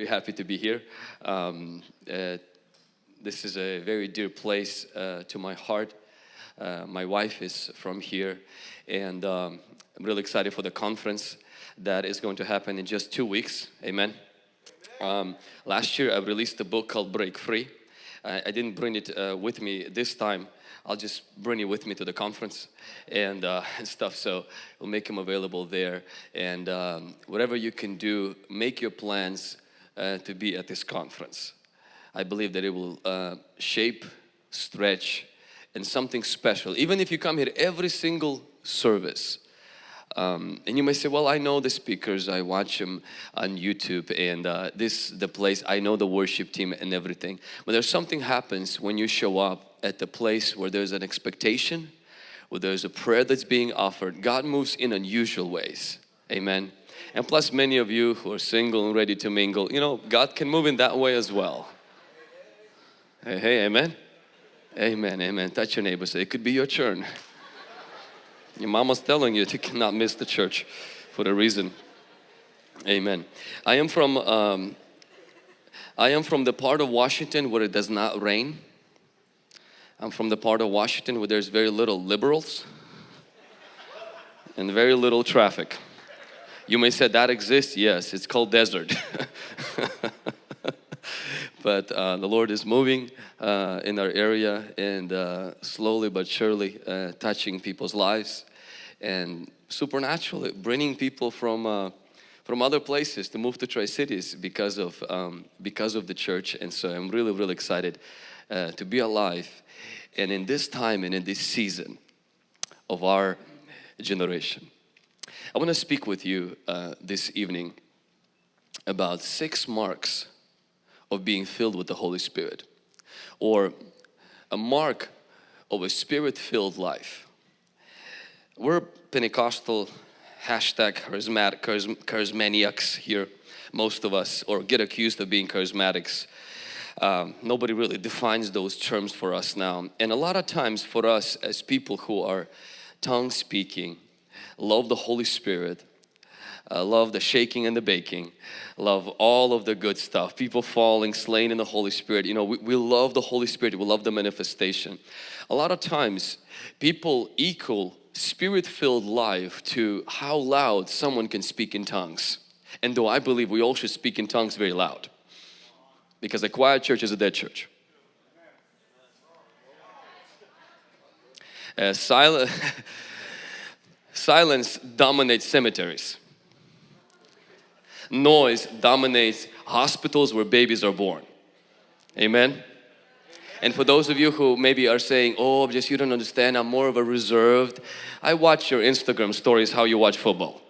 Very happy to be here. Um, uh, this is a very dear place uh, to my heart. Uh, my wife is from here and um, I'm really excited for the conference that is going to happen in just two weeks. Amen. Um, last year I released a book called Break Free. I, I didn't bring it uh, with me this time. I'll just bring it with me to the conference and, uh, and stuff so we'll make them available there and um, whatever you can do make your plans to be at this conference. I believe that it will uh, shape, stretch and something special. Even if you come here every single service um, and you may say, well, I know the speakers, I watch them on YouTube and uh, this the place, I know the worship team and everything. But there's something happens when you show up at the place where there's an expectation, where there's a prayer that's being offered. God moves in unusual ways. Amen. And plus many of you who are single and ready to mingle, you know, God can move in that way as well. Hey, hey, amen? Amen, amen. Touch your neighbor, say, it could be your turn. Your mama's telling you you cannot miss the church for a reason. Amen. I am from um, I am from the part of Washington where it does not rain. I'm from the part of Washington where there's very little liberals and very little traffic. You may say that exists. Yes, it's called desert. but uh, the Lord is moving uh, in our area and uh, slowly but surely uh, touching people's lives and supernaturally bringing people from uh, from other places to move to Tri-Cities because of um, because of the church and so I'm really really excited uh, to be alive and in this time and in this season of our generation. I want to speak with you uh, this evening about six marks of being filled with the Holy Spirit or a mark of a spirit-filled life. We're Pentecostal hashtag charismatic, charismaniacs here, most of us, or get accused of being charismatics. Um, nobody really defines those terms for us now. And a lot of times for us as people who are tongue speaking, love the Holy Spirit, uh, love the shaking and the baking, love all of the good stuff, people falling, slain in the Holy Spirit. You know, we, we love the Holy Spirit, we love the manifestation. A lot of times people equal spirit-filled life to how loud someone can speak in tongues. And though I believe we all should speak in tongues very loud because a quiet church is a dead church. Uh, silent, silence dominates cemeteries. Noise dominates hospitals where babies are born. Amen. And for those of you who maybe are saying, oh, just you don't understand, I'm more of a reserved. I watch your Instagram stories how you watch football.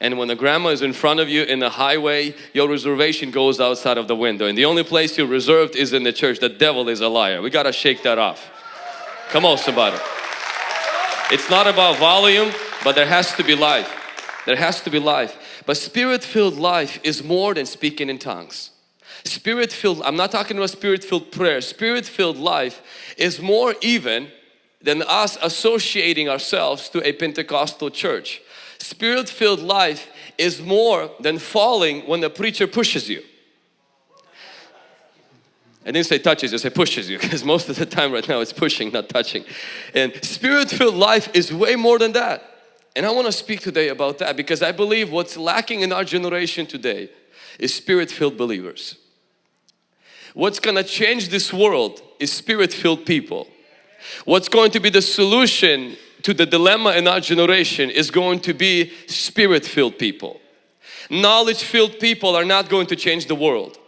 And when the grandma is in front of you in the highway, your reservation goes outside of the window. And the only place you're reserved is in the church. The devil is a liar. We got to shake that off. Come on somebody. It's not about volume, but there has to be life. There has to be life. But spirit-filled life is more than speaking in tongues. Spirit-filled, I'm not talking about spirit-filled prayer. Spirit-filled life is more even than us associating ourselves to a Pentecostal church. Spirit-filled life is more than falling when the preacher pushes you. I didn't say touches, I said pushes you because most of the time right now it's pushing, not touching. And spirit-filled life is way more than that. And I want to speak today about that because I believe what's lacking in our generation today is spirit-filled believers. What's going to change this world is spirit-filled people. What's going to be the solution to the dilemma in our generation is going to be spirit-filled people. Knowledge-filled people are not going to change the world.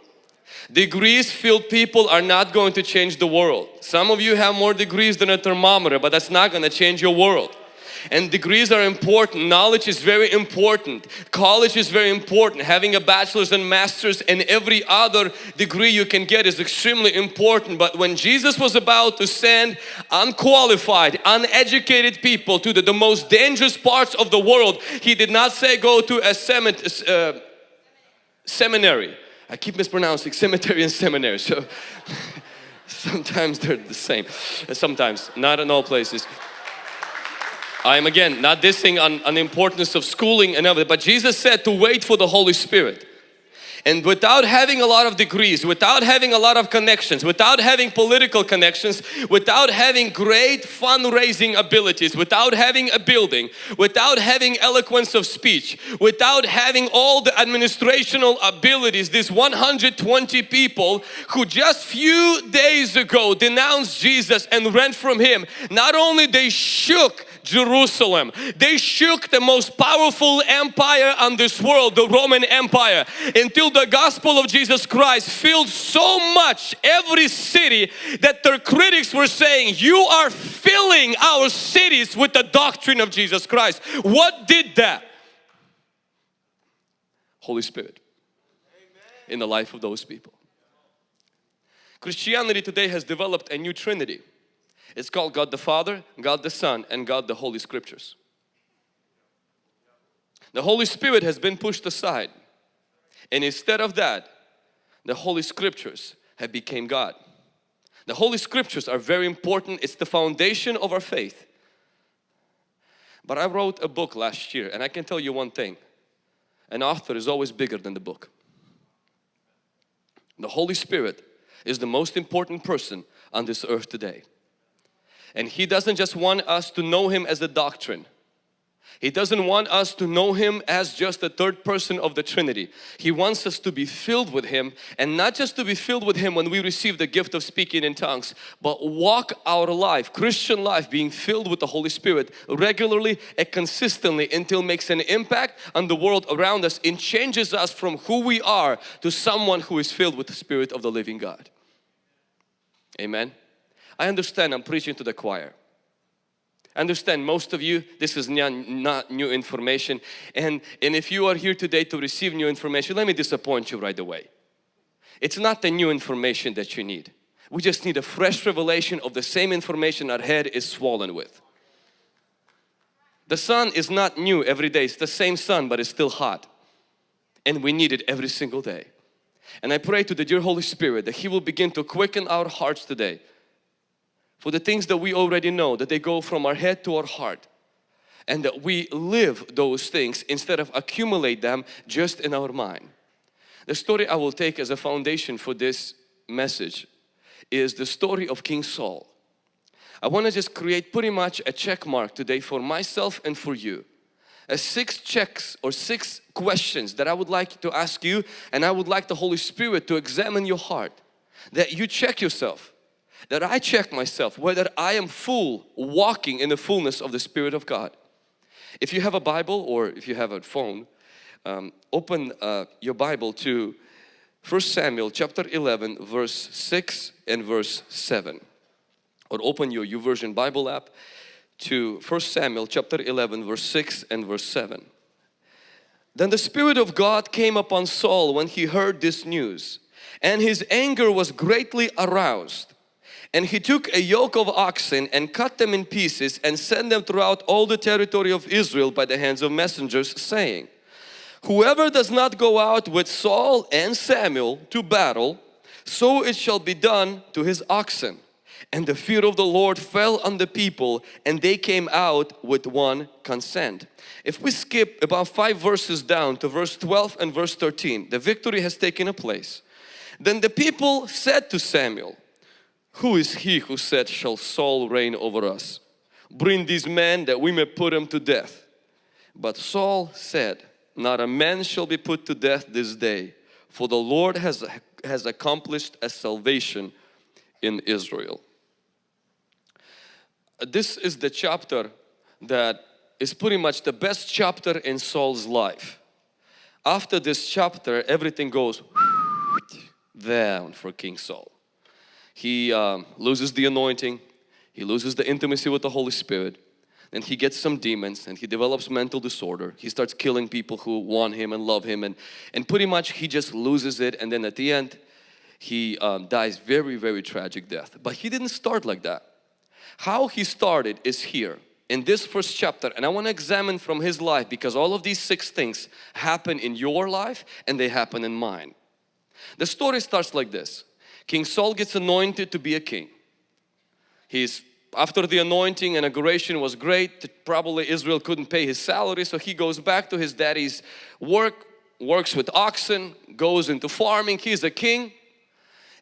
Degrees-filled people are not going to change the world. Some of you have more degrees than a thermometer, but that's not going to change your world. And degrees are important. Knowledge is very important. College is very important. Having a bachelor's and master's and every other degree you can get is extremely important. But when Jesus was about to send unqualified uneducated people to the, the most dangerous parts of the world he did not say go to a uh, seminary I keep mispronouncing cemetery and seminary so sometimes they're the same uh, sometimes not in all places I'm again not dissing on, on the importance of schooling and everything, but Jesus said to wait for the Holy Spirit. And without having a lot of degrees, without having a lot of connections, without having political connections, without having great fundraising abilities, without having a building, without having eloquence of speech, without having all the administrational abilities, these 120 people who just few days ago denounced Jesus and ran from Him, not only they shook Jerusalem. They shook the most powerful empire on this world, the Roman Empire, until the gospel of Jesus Christ filled so much every city that their critics were saying, you are filling our cities with the doctrine of Jesus Christ. What did that? Holy Spirit in the life of those people. Christianity today has developed a new trinity it's called God the Father, God the Son and God the Holy Scriptures. The Holy Spirit has been pushed aside and instead of that the Holy Scriptures have became God. The Holy Scriptures are very important. It's the foundation of our faith. But I wrote a book last year and I can tell you one thing. An author is always bigger than the book. The Holy Spirit is the most important person on this earth today. And He doesn't just want us to know Him as a doctrine. He doesn't want us to know Him as just the third person of the Trinity. He wants us to be filled with Him and not just to be filled with Him when we receive the gift of speaking in tongues but walk our life, Christian life being filled with the Holy Spirit regularly and consistently until makes an impact on the world around us and changes us from who we are to someone who is filled with the Spirit of the living God. Amen. I understand I'm preaching to the choir. I understand most of you this is not new information and, and if you are here today to receive new information let me disappoint you right away. It's not the new information that you need. We just need a fresh revelation of the same information our head is swollen with. The sun is not new every day, it's the same sun but it's still hot and we need it every single day. And I pray to the dear Holy Spirit that He will begin to quicken our hearts today for the things that we already know that they go from our head to our heart and that we live those things instead of accumulate them just in our mind. The story I will take as a foundation for this message is the story of King Saul. I want to just create pretty much a check mark today for myself and for you. A six checks or six questions that I would like to ask you and I would like the Holy Spirit to examine your heart. That you check yourself that I check myself whether I am full walking in the fullness of the Spirit of God. If you have a Bible or if you have a phone, um, open uh, your Bible to 1 Samuel chapter 11 verse 6 and verse 7 or open your YouVersion Bible app to 1 Samuel chapter 11 verse 6 and verse 7. Then the Spirit of God came upon Saul when he heard this news and his anger was greatly aroused and he took a yoke of oxen and cut them in pieces and sent them throughout all the territory of Israel by the hands of messengers saying, Whoever does not go out with Saul and Samuel to battle, so it shall be done to his oxen. And the fear of the Lord fell on the people and they came out with one consent. If we skip about five verses down to verse 12 and verse 13, the victory has taken a place. Then the people said to Samuel, who is he who said, shall Saul reign over us? Bring these men that we may put him to death. But Saul said, not a man shall be put to death this day, for the Lord has, has accomplished a salvation in Israel. This is the chapter that is pretty much the best chapter in Saul's life. After this chapter, everything goes down for King Saul he um, loses the anointing, he loses the intimacy with the Holy Spirit, and he gets some demons and he develops mental disorder. He starts killing people who want him and love him and, and pretty much he just loses it and then at the end he um, dies very very tragic death. But he didn't start like that. How he started is here in this first chapter and I want to examine from his life because all of these six things happen in your life and they happen in mine. The story starts like this. King Saul gets anointed to be a king. He's after the anointing and inauguration was great probably Israel couldn't pay his salary so he goes back to his daddy's work works with oxen, goes into farming, he's a king.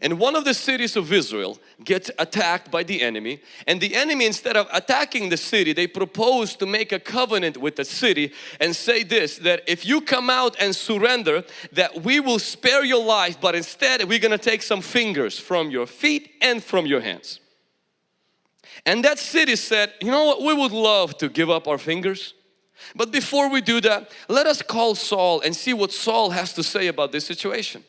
And one of the cities of Israel gets attacked by the enemy and the enemy instead of attacking the city they propose to make a covenant with the city and say this that if you come out and surrender that we will spare your life but instead we're gonna take some fingers from your feet and from your hands. And that city said you know what we would love to give up our fingers but before we do that let us call Saul and see what Saul has to say about this situation.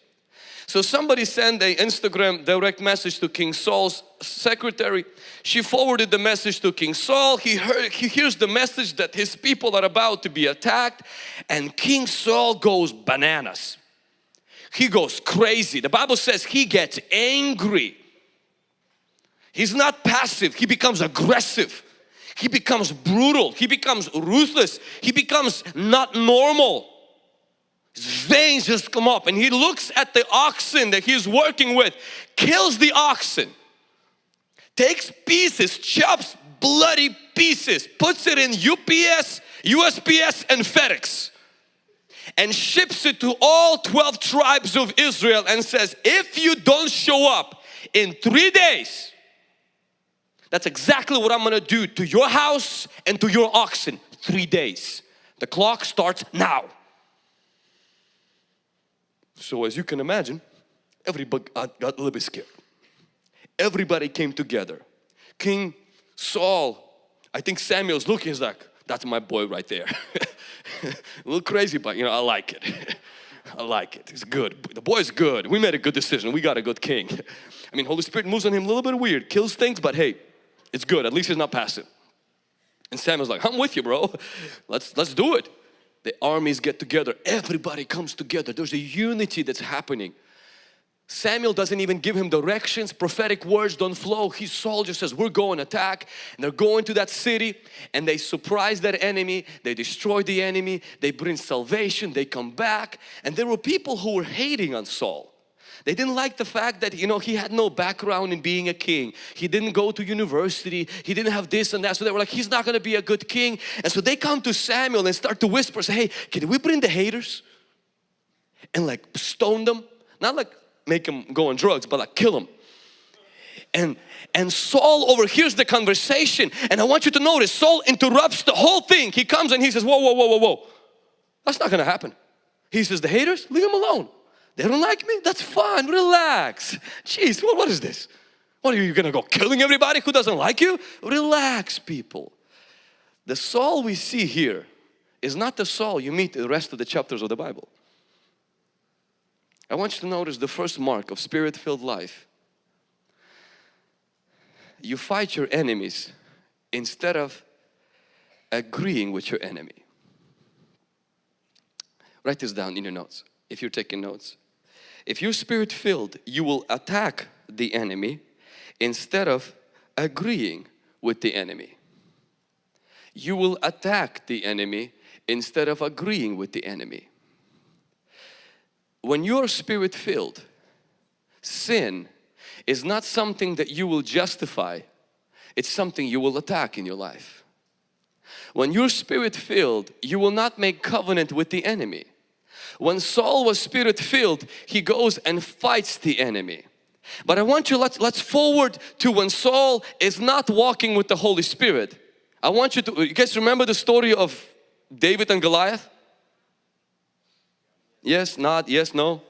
So somebody sent a Instagram direct message to King Saul's secretary. She forwarded the message to King Saul. He, heard, he hears the message that his people are about to be attacked and King Saul goes bananas. He goes crazy. The Bible says he gets angry. He's not passive, he becomes aggressive. He becomes brutal, he becomes ruthless, he becomes not normal. Veins just come up and he looks at the oxen that he's working with, kills the oxen, takes pieces, chops bloody pieces, puts it in UPS, USPS and FedEx and ships it to all 12 tribes of Israel and says, if you don't show up in three days, that's exactly what I'm gonna do to your house and to your oxen. Three days. The clock starts now. So as you can imagine, everybody got, a little bit scared. Everybody came together. King Saul, I think Samuel's looking, he's like, that's my boy right there. a little crazy, but you know, I like it. I like it. It's good. The boy's good. We made a good decision. We got a good king. I mean, Holy Spirit moves on him a little bit weird, kills things, but hey, it's good. At least he's not passive. And Samuel's like, I'm with you, bro. Let's let's do it the armies get together, everybody comes together. There's a unity that's happening. Samuel doesn't even give him directions, prophetic words don't flow. His soldier says, we're going to attack. And they're going to that city and they surprise that enemy, they destroy the enemy, they bring salvation, they come back. And there were people who were hating on Saul. They didn't like the fact that, you know, he had no background in being a king. He didn't go to university. He didn't have this and that. So they were like, he's not going to be a good king. And so they come to Samuel and start to whisper, say, hey, can we bring the haters? And like stone them. Not like make them go on drugs, but like kill them. And, and Saul overhears the conversation. And I want you to notice, Saul interrupts the whole thing. He comes and he says, whoa, whoa, whoa, whoa, whoa. That's not going to happen. He says, the haters, leave them alone. They don't like me? That's fine, relax. Jeez, what, what is this? What are you gonna go killing everybody who doesn't like you? Relax people. The Saul we see here is not the Saul you meet in the rest of the chapters of the Bible. I want you to notice the first mark of spirit-filled life. You fight your enemies instead of agreeing with your enemy. Write this down in your notes if you're taking notes. If you're spirit filled, you will attack the enemy instead of agreeing with the enemy. You will attack the enemy instead of agreeing with the enemy. When you're spirit filled, sin is not something that you will justify, it's something you will attack in your life. When you're spirit filled, you will not make covenant with the enemy when Saul was spirit filled, he goes and fights the enemy. But I want you, let's, let's forward to when Saul is not walking with the Holy Spirit. I want you to, you guys remember the story of David and Goliath? Yes, not, yes, no?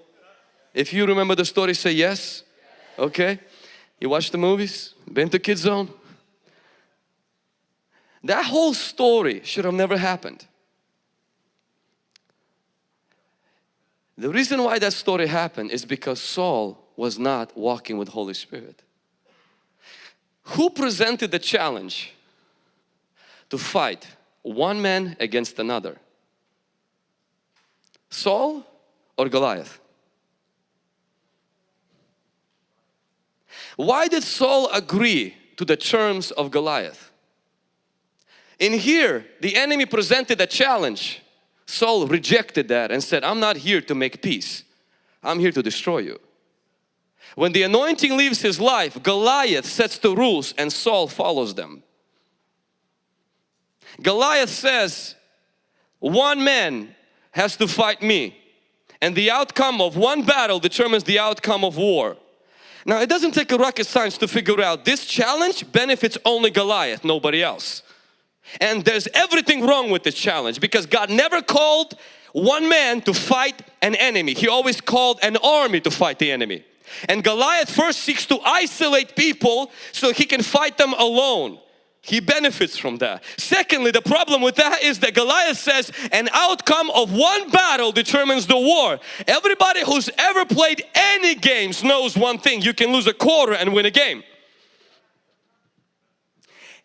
If you remember the story, say yes. Okay. You watch the movies? Been to Kids Zone? That whole story should have never happened. The reason why that story happened is because Saul was not walking with Holy Spirit. Who presented the challenge to fight one man against another? Saul or Goliath? Why did Saul agree to the terms of Goliath? In here, the enemy presented a challenge Saul rejected that and said, I'm not here to make peace. I'm here to destroy you. When the anointing leaves his life, Goliath sets the rules and Saul follows them. Goliath says, one man has to fight me. And the outcome of one battle determines the outcome of war. Now it doesn't take a rocket science to figure out this challenge benefits only Goliath, nobody else. And there's everything wrong with this challenge because God never called one man to fight an enemy. He always called an army to fight the enemy. And Goliath first seeks to isolate people so he can fight them alone. He benefits from that. Secondly, the problem with that is that Goliath says an outcome of one battle determines the war. Everybody who's ever played any games knows one thing, you can lose a quarter and win a game.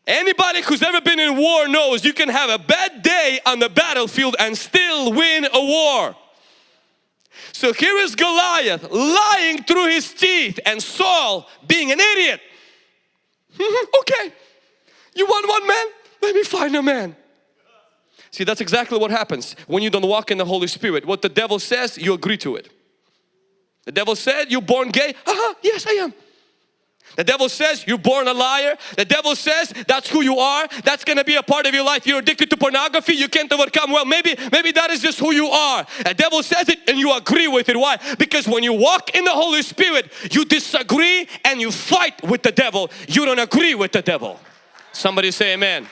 Anybody who's ever been in war knows you can have a bad day on the battlefield and still win a war. So here is Goliath lying through his teeth and Saul being an idiot. okay, you want one man? Let me find a man. See, that's exactly what happens when you don't walk in the Holy Spirit. What the devil says, you agree to it. The devil said, you're born gay. Uh -huh, yes, I am. The devil says you're born a liar. The devil says that's who you are. That's going to be a part of your life. You're addicted to pornography. You can't overcome. Well, maybe, maybe that is just who you are. The devil says it and you agree with it. Why? Because when you walk in the Holy Spirit, you disagree and you fight with the devil. You don't agree with the devil. Somebody say amen.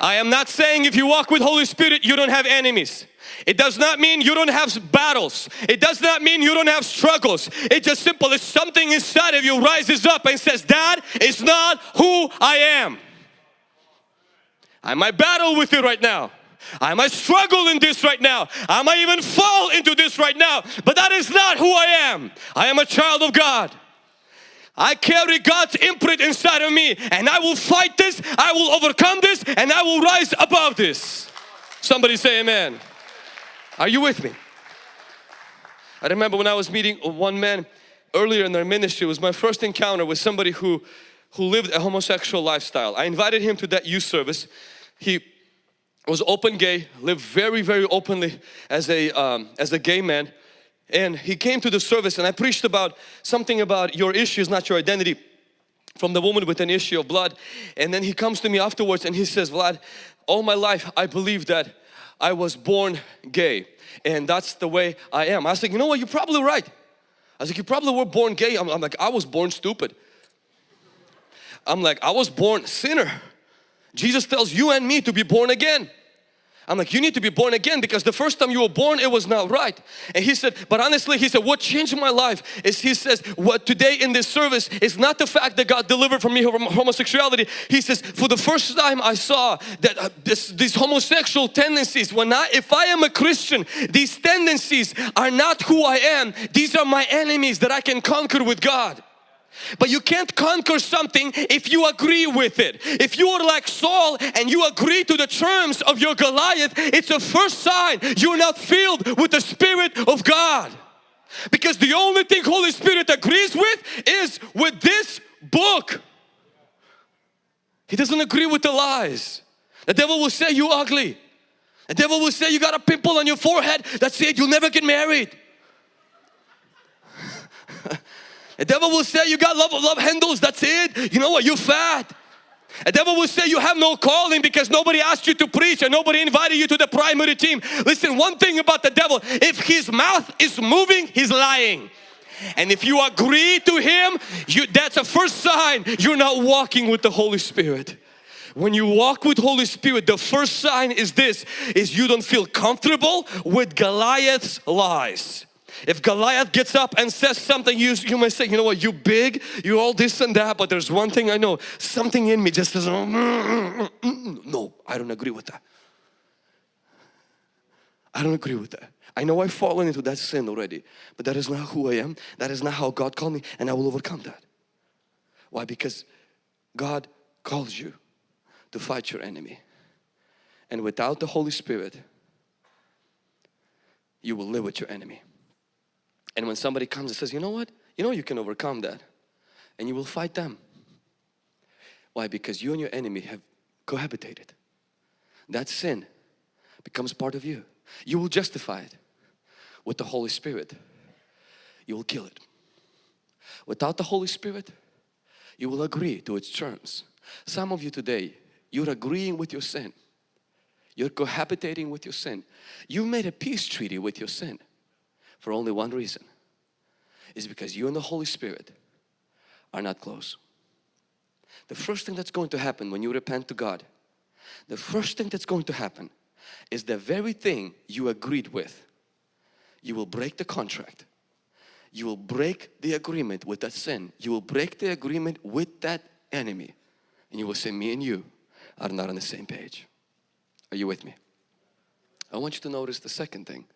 I am not saying if you walk with Holy Spirit, you don't have enemies. It does not mean you don't have battles. It does not mean you don't have struggles. It's just simple as something inside of you rises up and says, Dad, it's not who I am. I might battle with it right now. I might struggle in this right now. I might even fall into this right now. But that is not who I am. I am a child of God. I carry God's imprint inside of me and I will fight this, I will overcome this and I will rise above this. Somebody say amen. Are you with me? I remember when I was meeting one man earlier in their ministry, it was my first encounter with somebody who, who lived a homosexual lifestyle. I invited him to that youth service. He was open gay, lived very, very openly as a, um, as a gay man. And he came to the service and I preached about something about your issue is not your identity from the woman with an issue of blood. And then he comes to me afterwards and he says, Vlad, all my life I believe that I was born gay and that's the way I am. I was like, you know what, you're probably right. I was like, you probably were born gay. I'm, I'm like, I was born stupid. I'm like, I was born sinner. Jesus tells you and me to be born again. I'm like, you need to be born again because the first time you were born, it was not right. And he said, but honestly, he said, what changed my life is he says, what today in this service is not the fact that God delivered from me from homosexuality. He says, for the first time I saw that uh, this, these homosexual tendencies, when I, if I am a Christian, these tendencies are not who I am. These are my enemies that I can conquer with God. But you can't conquer something if you agree with it. If you are like Saul and you agree to the terms of your Goliath, it's a first sign you're not filled with the Spirit of God. Because the only thing Holy Spirit agrees with is with this book. He doesn't agree with the lies. The devil will say you ugly. The devil will say you got a pimple on your forehead. That's it, you'll never get married. The devil will say you got love, love handles, that's it. You know what, you're fat. The devil will say you have no calling because nobody asked you to preach and nobody invited you to the primary team. Listen, one thing about the devil, if his mouth is moving, he's lying. And if you agree to him, you, that's a first sign you're not walking with the Holy Spirit. When you walk with Holy Spirit, the first sign is this, is you don't feel comfortable with Goliath's lies. If Goliath gets up and says something, you, you may say, you know what, you big, you all this and that, but there's one thing I know, something in me just says, mm, mm, mm, no, I don't agree with that. I don't agree with that. I know I've fallen into that sin already, but that is not who I am. That is not how God called me and I will overcome that. Why? Because God calls you to fight your enemy. And without the Holy Spirit, you will live with your enemy. And when somebody comes and says, you know what? You know you can overcome that. And you will fight them. Why? Because you and your enemy have cohabitated. That sin becomes part of you. You will justify it with the Holy Spirit. You will kill it. Without the Holy Spirit, you will agree to its terms. Some of you today, you're agreeing with your sin. You're cohabitating with your sin. You made a peace treaty with your sin for only one reason. Is because you and the Holy Spirit are not close. The first thing that's going to happen when you repent to God, the first thing that's going to happen is the very thing you agreed with. You will break the contract. You will break the agreement with that sin. You will break the agreement with that enemy. And you will say, me and you are not on the same page. Are you with me? I want you to notice the second thing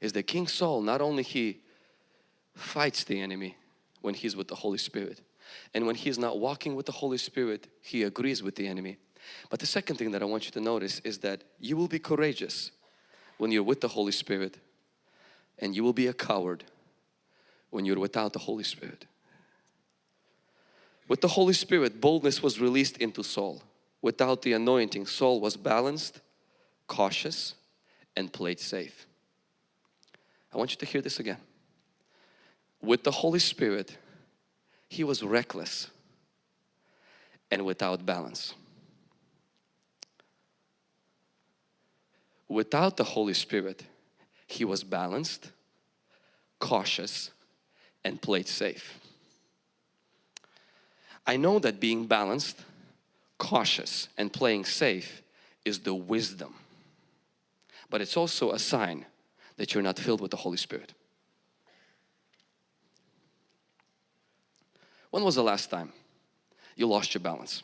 is that King Saul not only he fights the enemy when he's with the Holy Spirit and when he's not walking with the Holy Spirit he agrees with the enemy but the second thing that I want you to notice is that you will be courageous when you're with the Holy Spirit and you will be a coward when you're without the Holy Spirit. With the Holy Spirit, boldness was released into Saul. Without the anointing, Saul was balanced, cautious, and played safe. I want you to hear this again. With the Holy Spirit, he was reckless and without balance. Without the Holy Spirit, he was balanced, cautious, and played safe. I know that being balanced, cautious, and playing safe is the wisdom. But it's also a sign that you're not filled with the Holy Spirit. When was the last time you lost your balance?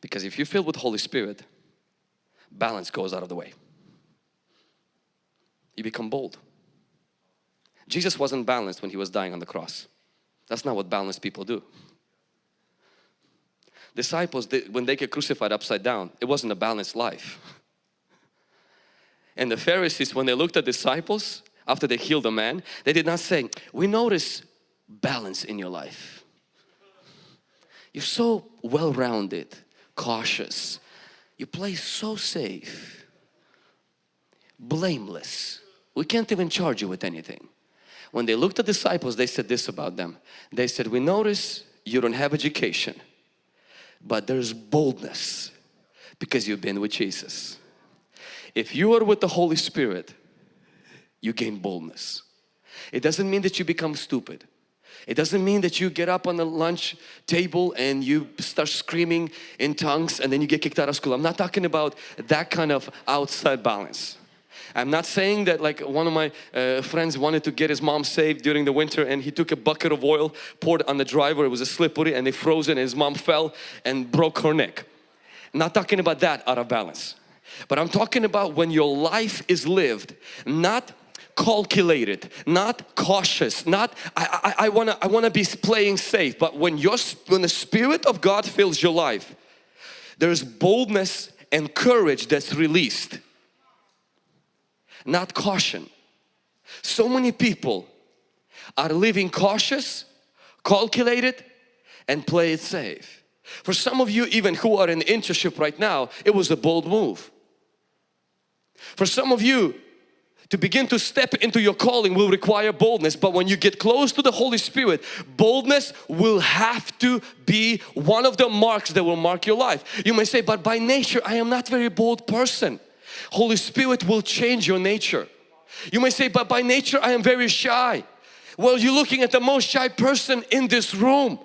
Because if you're filled with Holy Spirit, balance goes out of the way. You become bold. Jesus wasn't balanced when He was dying on the cross. That's not what balanced people do. Disciples, they, when they get crucified upside down, it wasn't a balanced life. And the Pharisees, when they looked at disciples after they healed a man, they did not say, we notice balance in your life. You're so well-rounded, cautious. You play so safe, blameless. We can't even charge you with anything. When they looked at disciples, they said this about them. They said, we notice you don't have education, but there's boldness because you've been with Jesus. If you are with the Holy Spirit, you gain boldness. It doesn't mean that you become stupid. It doesn't mean that you get up on the lunch table and you start screaming in tongues and then you get kicked out of school. I'm not talking about that kind of outside balance. I'm not saying that like one of my uh, friends wanted to get his mom saved during the winter and he took a bucket of oil, poured on the driver, it was a slippery and they froze and his mom fell and broke her neck. not talking about that out of balance. But I'm talking about when your life is lived, not calculated, not cautious, not I, I, I wanna I wanna be playing safe. But when your when the Spirit of God fills your life, there's boldness and courage that's released, not caution. So many people are living cautious, calculated, and play it safe. For some of you even who are in internship right now, it was a bold move. For some of you, to begin to step into your calling will require boldness but when you get close to the Holy Spirit boldness will have to be one of the marks that will mark your life. You may say but by nature I am not very bold person. Holy Spirit will change your nature. You may say but by nature I am very shy. Well you're looking at the most shy person in this room.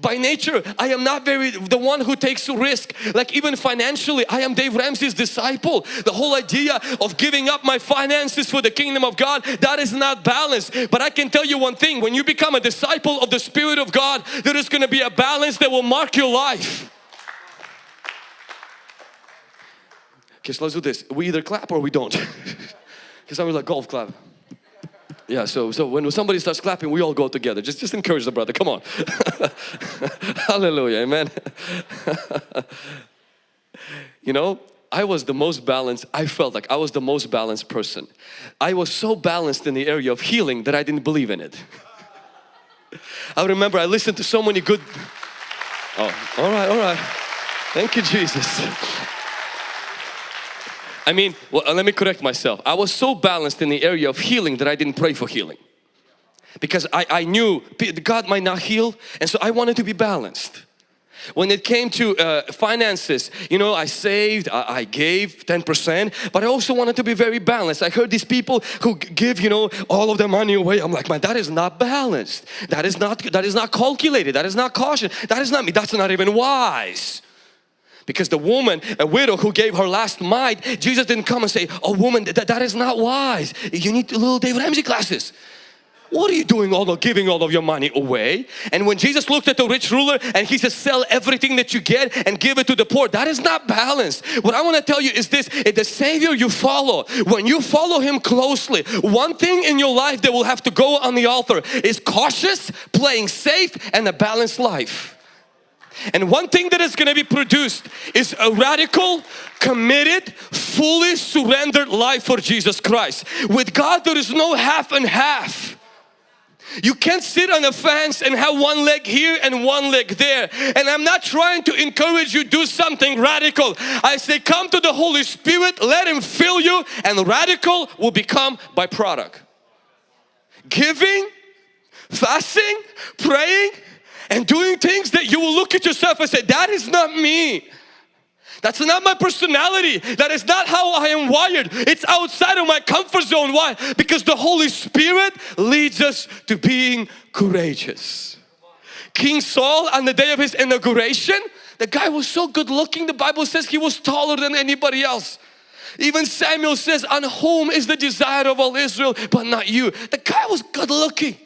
By nature, I am not very the one who takes a risk. Like even financially, I am Dave Ramsey's disciple. The whole idea of giving up my finances for the kingdom of God, that is not balanced. But I can tell you one thing, when you become a disciple of the Spirit of God, there is going to be a balance that will mark your life. Okay, so let's do this. We either clap or we don't. Because I was like golf clap. Yeah, so so when somebody starts clapping, we all go together. Just just encourage the brother. Come on. Hallelujah. Amen. you know, I was the most balanced. I felt like I was the most balanced person. I was so balanced in the area of healing that I didn't believe in it. I remember I listened to so many good Oh, all right, all right. Thank you, Jesus. I mean, well, let me correct myself. I was so balanced in the area of healing that I didn't pray for healing. Because I, I knew God might not heal and so I wanted to be balanced. When it came to uh, finances, you know, I saved, I, I gave 10%, but I also wanted to be very balanced. I heard these people who give, you know, all of their money away. I'm like, man, that is not balanced. That is not, that is not calculated. That is not caution. That is not me. That's not even wise. Because the woman, a widow who gave her last mite, Jesus didn't come and say, oh woman, that, that is not wise. You need little David Ramsey classes. What are you doing all of giving all of your money away? And when Jesus looked at the rich ruler and he said, sell everything that you get and give it to the poor, that is not balanced. What I want to tell you is this, the Savior you follow, when you follow Him closely, one thing in your life that will have to go on the altar is cautious, playing safe and a balanced life. And one thing that is going to be produced is a radical, committed, fully surrendered life for Jesus Christ. With God there is no half and half. You can't sit on a fence and have one leg here and one leg there. And I'm not trying to encourage you do something radical. I say come to the Holy Spirit, let Him fill you and radical will become byproduct. Giving, fasting, praying and doing things that you will look at yourself and say that is not me. That's not my personality. That is not how I am wired. It's outside of my comfort zone. Why? Because the Holy Spirit leads us to being courageous. King Saul on the day of his inauguration, the guy was so good looking. The Bible says he was taller than anybody else. Even Samuel says, on whom is the desire of all Israel but not you. The guy was good looking.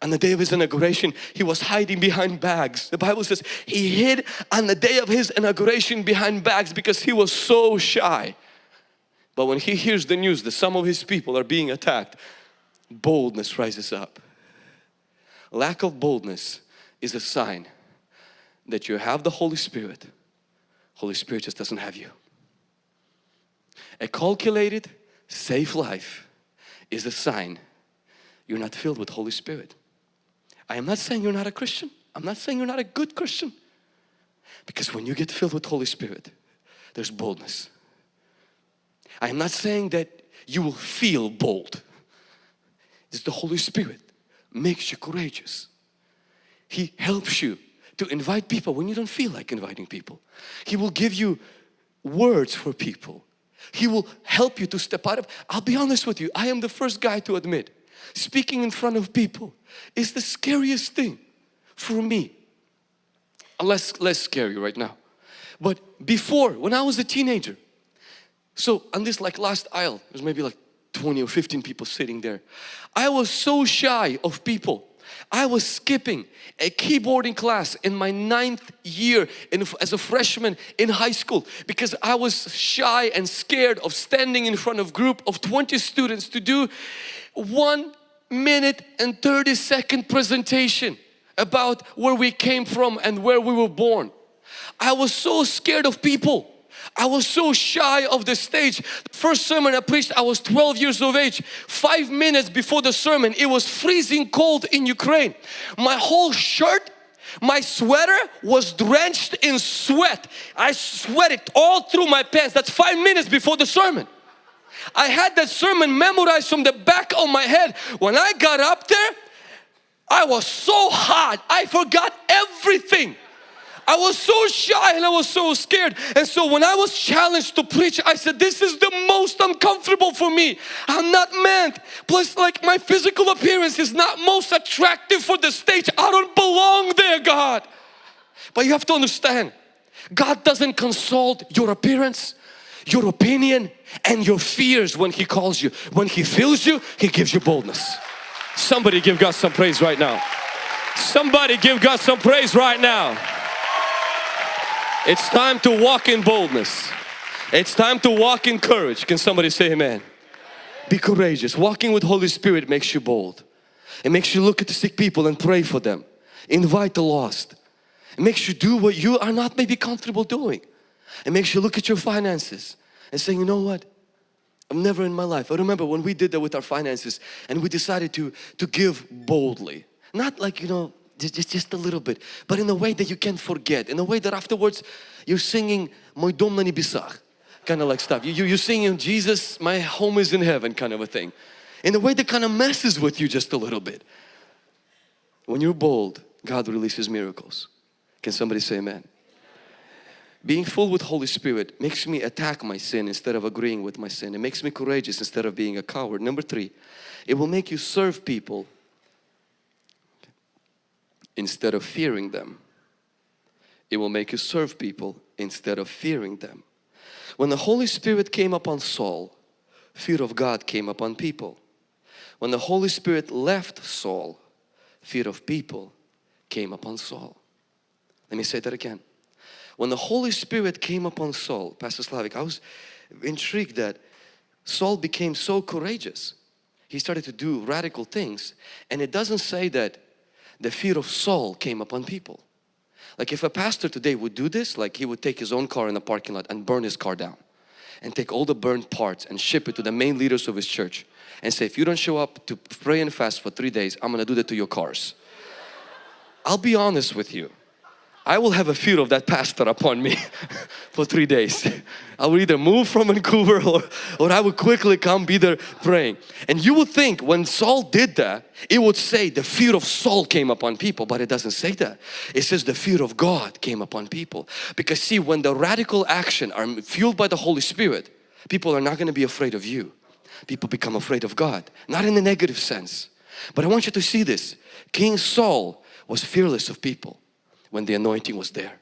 On the day of his inauguration, he was hiding behind bags. The Bible says he hid on the day of his inauguration behind bags because he was so shy. But when he hears the news that some of his people are being attacked, boldness rises up. Lack of boldness is a sign that you have the Holy Spirit. Holy Spirit just doesn't have you. A calculated, safe life is a sign you're not filled with Holy Spirit. I am not saying you're not a Christian. I'm not saying you're not a good Christian. Because when you get filled with Holy Spirit, there's boldness. I am not saying that you will feel bold. It's the Holy Spirit makes you courageous. He helps you to invite people when you don't feel like inviting people. He will give you words for people. He will help you to step out of, I'll be honest with you, I am the first guy to admit speaking in front of people is the scariest thing for me. Uh, less, less scary right now. But before, when I was a teenager, so on this like last aisle, there's maybe like 20 or 15 people sitting there. I was so shy of people. I was skipping a keyboarding class in my ninth year in, as a freshman in high school because I was shy and scared of standing in front of group of 20 students to do one minute and 30 second presentation about where we came from and where we were born. I was so scared of people. I was so shy of the stage. The first sermon I preached, I was 12 years of age. Five minutes before the sermon, it was freezing cold in Ukraine. My whole shirt, my sweater was drenched in sweat. I sweated all through my pants. That's five minutes before the sermon. I had that sermon memorized from the back of my head. When I got up there, I was so hot. I forgot everything. I was so shy and I was so scared. And so when I was challenged to preach, I said, this is the most uncomfortable for me. I'm not meant. Plus like my physical appearance is not most attractive for the stage. I don't belong there, God. But you have to understand, God doesn't consult your appearance your opinion and your fears when He calls you. When He fills you, He gives you boldness. Somebody give God some praise right now. Somebody give God some praise right now. It's time to walk in boldness. It's time to walk in courage. Can somebody say amen? Be courageous. Walking with Holy Spirit makes you bold. It makes you look at the sick people and pray for them. Invite the lost. It makes you do what you are not maybe comfortable doing. It makes you look at your finances and say, you know what? I've never in my life. I remember when we did that with our finances and we decided to, to give boldly. Not like, you know, just, just a little bit, but in a way that you can't forget. In a way that afterwards you're singing dom na nebesah, kind of like stuff. You, you, you're singing Jesus, my home is in heaven kind of a thing. In a way that kind of messes with you just a little bit. When you're bold, God releases miracles. Can somebody say amen? Being full with Holy Spirit makes me attack my sin instead of agreeing with my sin. It makes me courageous instead of being a coward. Number three, it will make you serve people instead of fearing them. It will make you serve people instead of fearing them. When the Holy Spirit came upon Saul, fear of God came upon people. When the Holy Spirit left Saul, fear of people came upon Saul. Let me say that again. When the Holy Spirit came upon Saul, Pastor Slavik, I was intrigued that Saul became so courageous. He started to do radical things and it doesn't say that the fear of Saul came upon people. Like if a pastor today would do this, like he would take his own car in the parking lot and burn his car down and take all the burned parts and ship it to the main leaders of his church and say if you don't show up to pray and fast for three days I'm gonna do that to your cars. I'll be honest with you I will have a fear of that pastor upon me for three days. I will either move from Vancouver or, or I will quickly come be there praying. And you would think when Saul did that, it would say the fear of Saul came upon people, but it doesn't say that. It says the fear of God came upon people. Because see, when the radical action are fueled by the Holy Spirit, people are not going to be afraid of you. People become afraid of God, not in a negative sense. But I want you to see this. King Saul was fearless of people when the anointing was there.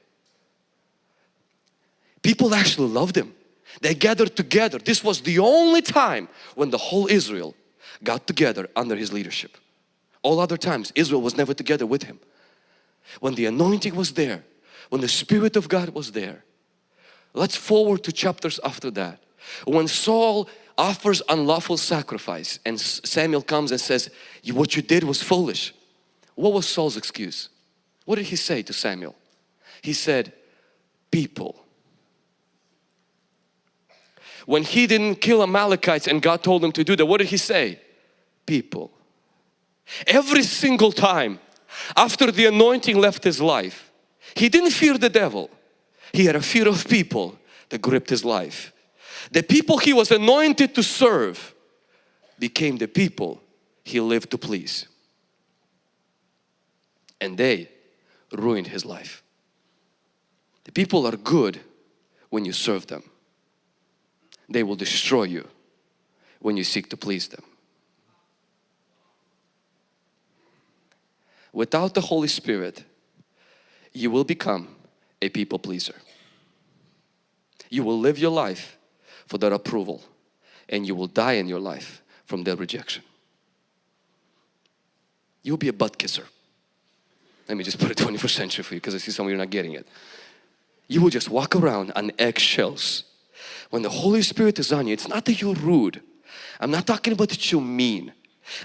People actually loved him. They gathered together. This was the only time when the whole Israel got together under his leadership. All other times Israel was never together with him. When the anointing was there, when the Spirit of God was there. Let's forward to chapters after that. When Saul offers unlawful sacrifice and Samuel comes and says, what you did was foolish. What was Saul's excuse? What did he say to Samuel? He said, people. When he didn't kill Amalekites and God told him to do that, what did he say? People. Every single time after the anointing left his life, he didn't fear the devil. He had a fear of people that gripped his life. The people he was anointed to serve became the people he lived to please. And they ruined his life. The people are good when you serve them. They will destroy you when you seek to please them. Without the Holy Spirit, you will become a people pleaser. You will live your life for their approval and you will die in your life from their rejection. You'll be a butt kisser. Let me just put it 21st century for you because I see some of you are not getting it. You will just walk around on eggshells. When the Holy Spirit is on you, it's not that you're rude. I'm not talking about that you're mean.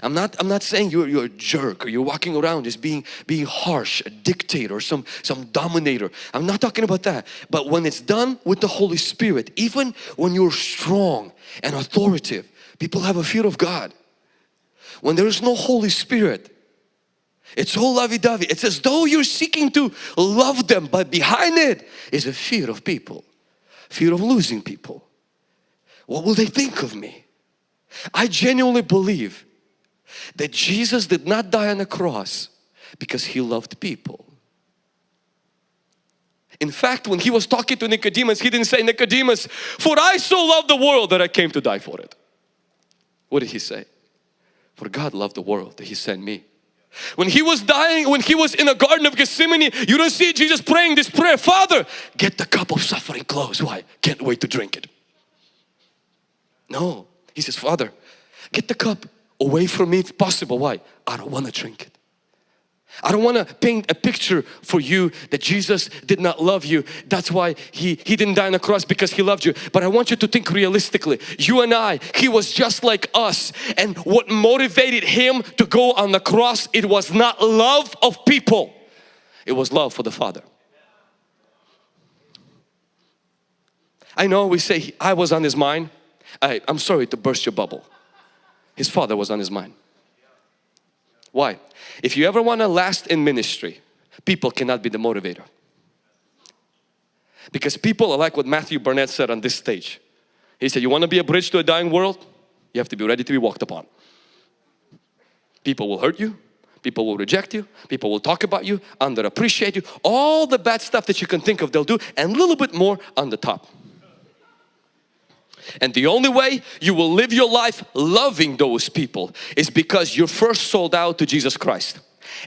I'm not, I'm not saying you're, you're a jerk or you're walking around just being, being harsh, a dictator, or some, some dominator. I'm not talking about that. But when it's done with the Holy Spirit, even when you're strong and authoritative, people have a fear of God. When there is no Holy Spirit, it's all lovey-dovey. It's as though you're seeking to love them, but behind it is a fear of people, fear of losing people. What will they think of me? I genuinely believe that Jesus did not die on the cross because He loved people. In fact, when He was talking to Nicodemus, He didn't say, Nicodemus, for I so love the world that I came to die for it. What did He say? For God loved the world that He sent me when he was dying, when he was in the Garden of Gethsemane, you don't see Jesus praying this prayer, Father, get the cup of suffering close. Why? Can't wait to drink it. No, he says, Father, get the cup away from me if possible. Why? I don't want to drink it. I don't want to paint a picture for you that Jesus did not love you. That's why he, he didn't die on the cross because He loved you. But I want you to think realistically. You and I, He was just like us. And what motivated Him to go on the cross, it was not love of people. It was love for the Father. I know we say I was on His mind. I, I'm sorry to burst your bubble. His Father was on His mind. Why? If you ever want to last in ministry, people cannot be the motivator. Because people are like what Matthew Barnett said on this stage. He said, you want to be a bridge to a dying world? You have to be ready to be walked upon. People will hurt you. People will reject you, people will talk about you, underappreciate you, all the bad stuff that you can think of they'll do and a little bit more on the top. And the only way you will live your life loving those people is because you're first sold out to Jesus Christ.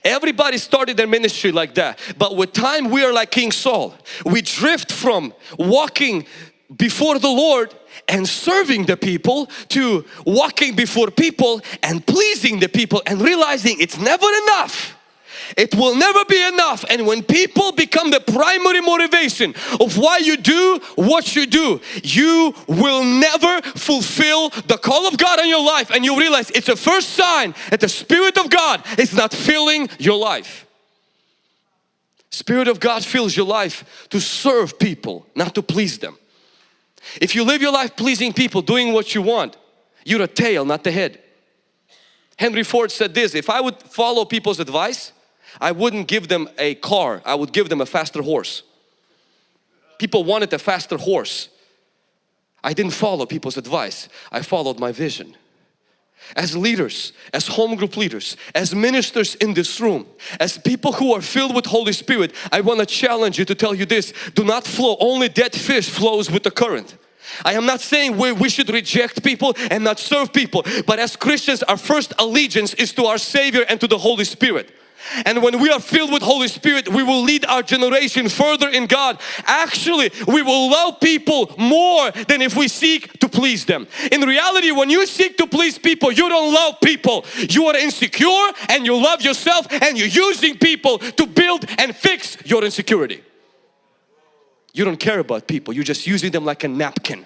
Everybody started their ministry like that. But with time we are like King Saul. We drift from walking before the Lord and serving the people to walking before people and pleasing the people and realizing it's never enough. It will never be enough and when people become the primary motivation of why you do what you do, you will never fulfill the call of God on your life and you realize it's a first sign that the Spirit of God is not filling your life. Spirit of God fills your life to serve people, not to please them. If you live your life pleasing people, doing what you want, you're a tail, not the head. Henry Ford said this, if I would follow people's advice, I wouldn't give them a car, I would give them a faster horse. People wanted a faster horse. I didn't follow people's advice, I followed my vision. As leaders, as home group leaders, as ministers in this room, as people who are filled with Holy Spirit, I want to challenge you to tell you this, do not flow, only dead fish flows with the current. I am not saying we, we should reject people and not serve people, but as Christians our first allegiance is to our Savior and to the Holy Spirit. And when we are filled with Holy Spirit, we will lead our generation further in God. Actually, we will love people more than if we seek to please them. In reality, when you seek to please people, you don't love people. You are insecure and you love yourself and you're using people to build and fix your insecurity. You don't care about people, you're just using them like a napkin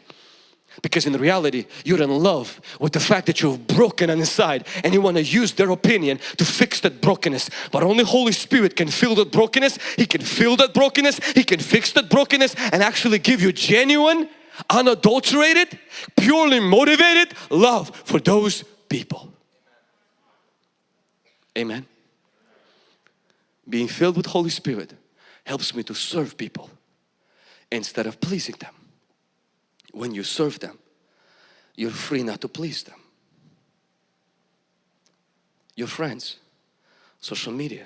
because in reality you're in love with the fact that you're broken on inside and you want to use their opinion to fix that brokenness. But only Holy Spirit can fill that brokenness. He can fill that brokenness. He can fix that brokenness and actually give you genuine unadulterated purely motivated love for those people. Amen. Being filled with Holy Spirit helps me to serve people instead of pleasing them when you serve them, you're free not to please them. Your friends, social media,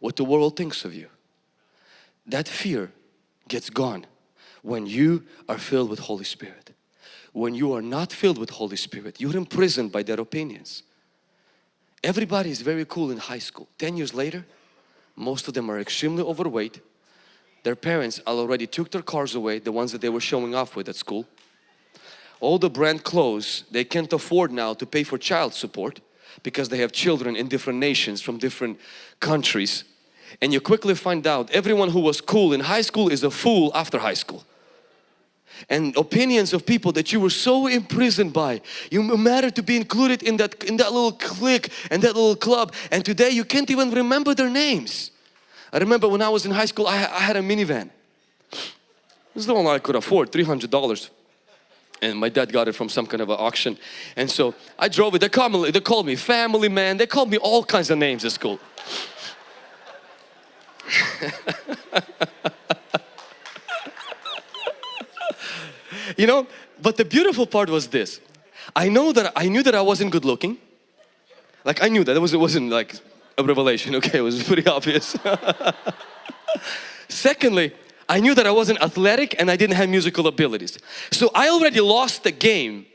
what the world thinks of you. That fear gets gone when you are filled with Holy Spirit. When you are not filled with Holy Spirit, you're imprisoned by their opinions. Everybody is very cool in high school. 10 years later, most of them are extremely overweight, their parents already took their cars away, the ones that they were showing off with at school. All the brand clothes, they can't afford now to pay for child support because they have children in different nations from different countries. And you quickly find out everyone who was cool in high school is a fool after high school. And opinions of people that you were so imprisoned by. You matter to be included in that, in that little clique and that little club. And today you can't even remember their names. I remember when I was in high school, I, I had a minivan. This is the one I could afford, $300. And my dad got it from some kind of an auction. And so I drove it. They called me, they called me family man. They called me all kinds of names at school. you know, but the beautiful part was this. I know that I knew that I wasn't good looking. Like I knew that it was it wasn't like a revelation. Okay, it was pretty obvious. Secondly, I knew that I wasn't athletic and I didn't have musical abilities. So I already lost the game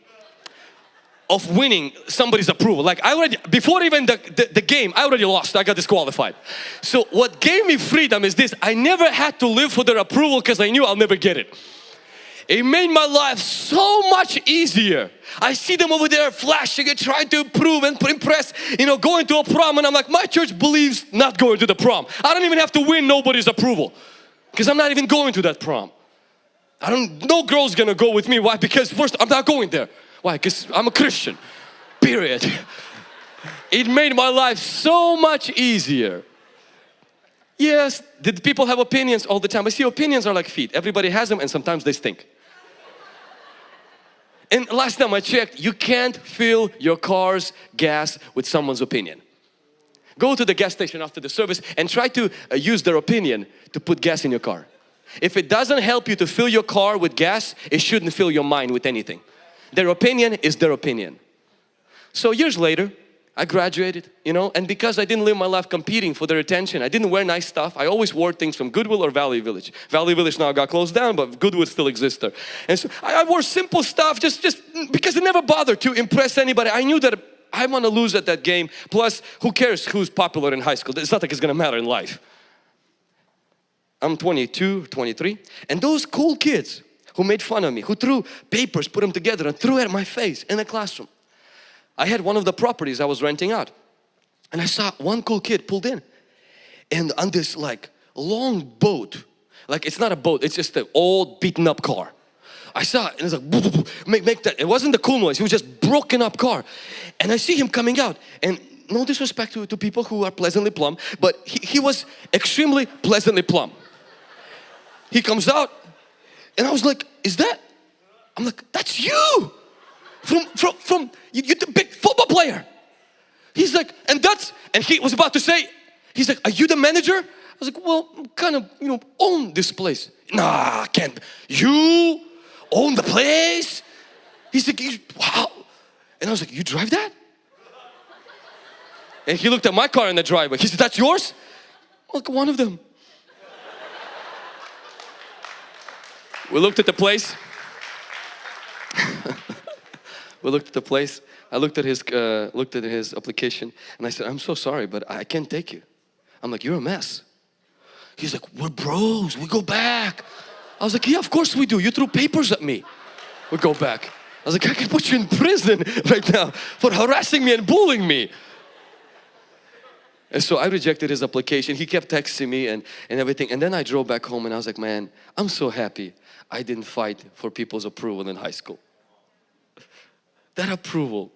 of winning somebody's approval. Like I already, before even the, the, the, game, I already lost, I got disqualified. So what gave me freedom is this, I never had to live for their approval because I knew I'll never get it. It made my life so much easier. I see them over there flashing and trying to improve and impress, you know, going to a prom and I'm like, my church believes not going to the prom. I don't even have to win nobody's approval because I'm not even going to that prom. I don't, no girl's gonna go with me. Why? Because first, I'm not going there. Why? Because I'm a Christian, period. it made my life so much easier. Yes, did people have opinions all the time? I see opinions are like feet. Everybody has them and sometimes they stink. And last time I checked, you can't fill your car's gas with someone's opinion. Go to the gas station after the service and try to uh, use their opinion to put gas in your car. If it doesn't help you to fill your car with gas, it shouldn't fill your mind with anything. Their opinion is their opinion. So years later, I graduated, you know, and because I didn't live my life competing for their attention, I didn't wear nice stuff. I always wore things from Goodwill or Value Village. Value Village now got closed down, but Goodwill still exists there. And so I, I wore simple stuff just, just because it never bothered to impress anybody. I knew that I want to lose at that game. Plus, who cares who's popular in high school? It's not like it's to matter in life. I'm 22, 23, and those cool kids who made fun of me, who threw papers, put them together and threw it at my face in the classroom. I had one of the properties I was renting out and I saw one cool kid pulled in and on this like long boat, like it's not a boat, it's just an old beaten up car. I saw it and it's like make, make that, it wasn't the cool noise, it was just broken up car. And I see him coming out and no disrespect to, to people who are pleasantly plumb, but he, he was extremely pleasantly plumb. He comes out and I was like, is that? I'm like, that's you! From, from, from, you, the big football player. He's like, and that's, and he was about to say, he's like, are you the manager? I was like, well, kind of, you know, own this place. Nah, I can't. You own the place? He's like, wow. And I was like, you drive that? And he looked at my car in the driveway. He said, that's yours? I'm like, one of them. we looked at the place. We looked at the place. I looked at his uh, looked at his application and I said, I'm so sorry, but I can't take you. I'm like, you're a mess. He's like, we're bros, we go back. I was like, yeah, of course we do. You threw papers at me. We go back. I was like, I can put you in prison right now for harassing me and bullying me. And so I rejected his application. He kept texting me and, and everything. And then I drove back home and I was like, man, I'm so happy I didn't fight for people's approval in high school. That approval.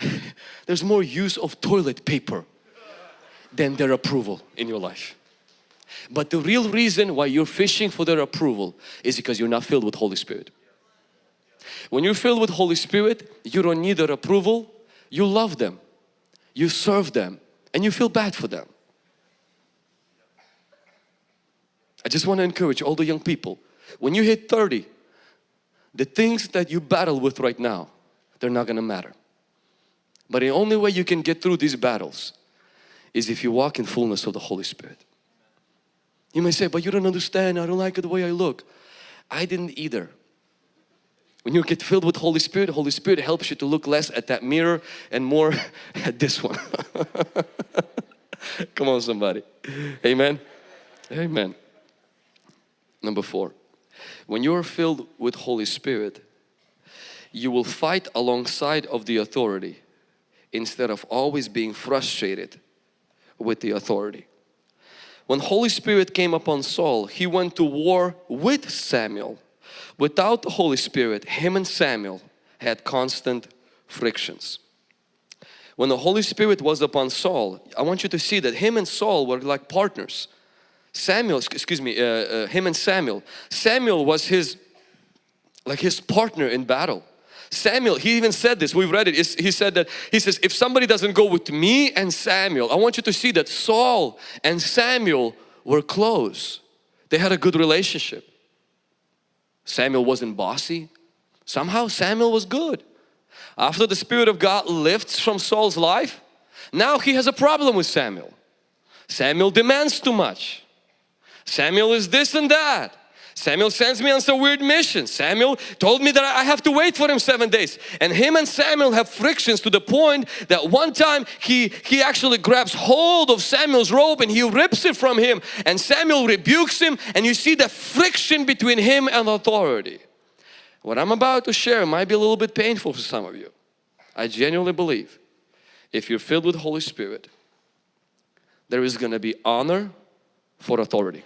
There's more use of toilet paper than their approval in your life. But the real reason why you're fishing for their approval is because you're not filled with Holy Spirit. When you're filled with Holy Spirit, you don't need their approval. You love them. You serve them and you feel bad for them. I just want to encourage all the young people. When you hit 30, the things that you battle with right now, they're not going to matter. But the only way you can get through these battles is if you walk in fullness of the Holy Spirit. You may say, but you don't understand, I don't like the way I look. I didn't either. When you get filled with Holy Spirit, Holy Spirit helps you to look less at that mirror and more at this one. Come on somebody. Amen. Amen. Number four, when you are filled with Holy Spirit, you will fight alongside of the authority instead of always being frustrated with the authority. When Holy Spirit came upon Saul, he went to war with Samuel. Without the Holy Spirit, him and Samuel had constant frictions. When the Holy Spirit was upon Saul, I want you to see that him and Saul were like partners. Samuel, excuse me, uh, uh, him and Samuel. Samuel was his, like his partner in battle. Samuel, he even said this, we've read it, he said that, he says, if somebody doesn't go with me and Samuel, I want you to see that Saul and Samuel were close. They had a good relationship. Samuel wasn't bossy. Somehow Samuel was good. After the Spirit of God lifts from Saul's life, now he has a problem with Samuel. Samuel demands too much. Samuel is this and that. Samuel sends me on some weird mission. Samuel told me that I have to wait for him seven days. And him and Samuel have frictions to the point that one time he, he actually grabs hold of Samuel's robe and he rips it from him. And Samuel rebukes him and you see the friction between him and authority. What I'm about to share might be a little bit painful for some of you. I genuinely believe if you're filled with Holy Spirit, there is going to be honor for authority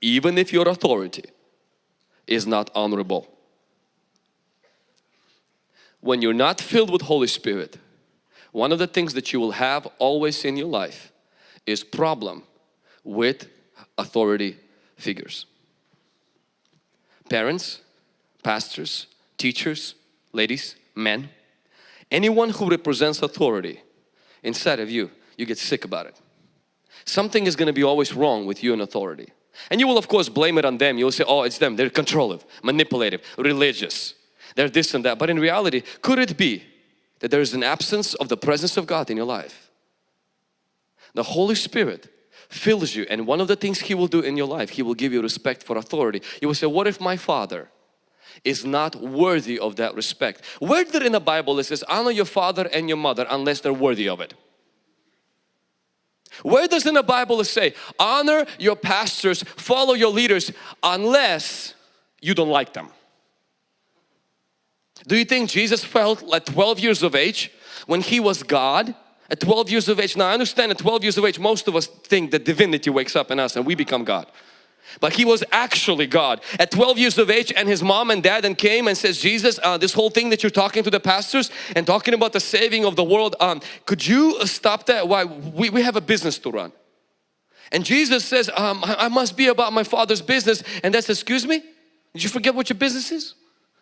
even if your authority is not honorable. When you're not filled with Holy Spirit, one of the things that you will have always in your life is problem with authority figures. Parents, pastors, teachers, ladies, men, anyone who represents authority inside of you, you get sick about it. Something is going to be always wrong with you and authority. And you will of course blame it on them. You'll say, oh, it's them. They're controlling, manipulative, religious. They're this and that. But in reality, could it be, that there is an absence of the presence of God in your life. The Holy Spirit fills you and one of the things He will do in your life, He will give you respect for authority. You will say, what if my father is not worthy of that respect? Where did in the Bible it says, honor your father and your mother unless they're worthy of it? Where does in the Bible it say, honor your pastors, follow your leaders unless you don't like them? Do you think Jesus felt at 12 years of age when He was God? At 12 years of age, now I understand at 12 years of age most of us think that divinity wakes up in us and we become God. But he was actually God. At 12 years of age and his mom and dad and came and says Jesus uh, this whole thing that you're talking to the pastors and talking about the saving of the world um, could you stop that? Why we, we have a business to run. And Jesus says um, I, I must be about my father's business. And that's excuse me? Did you forget what your business is?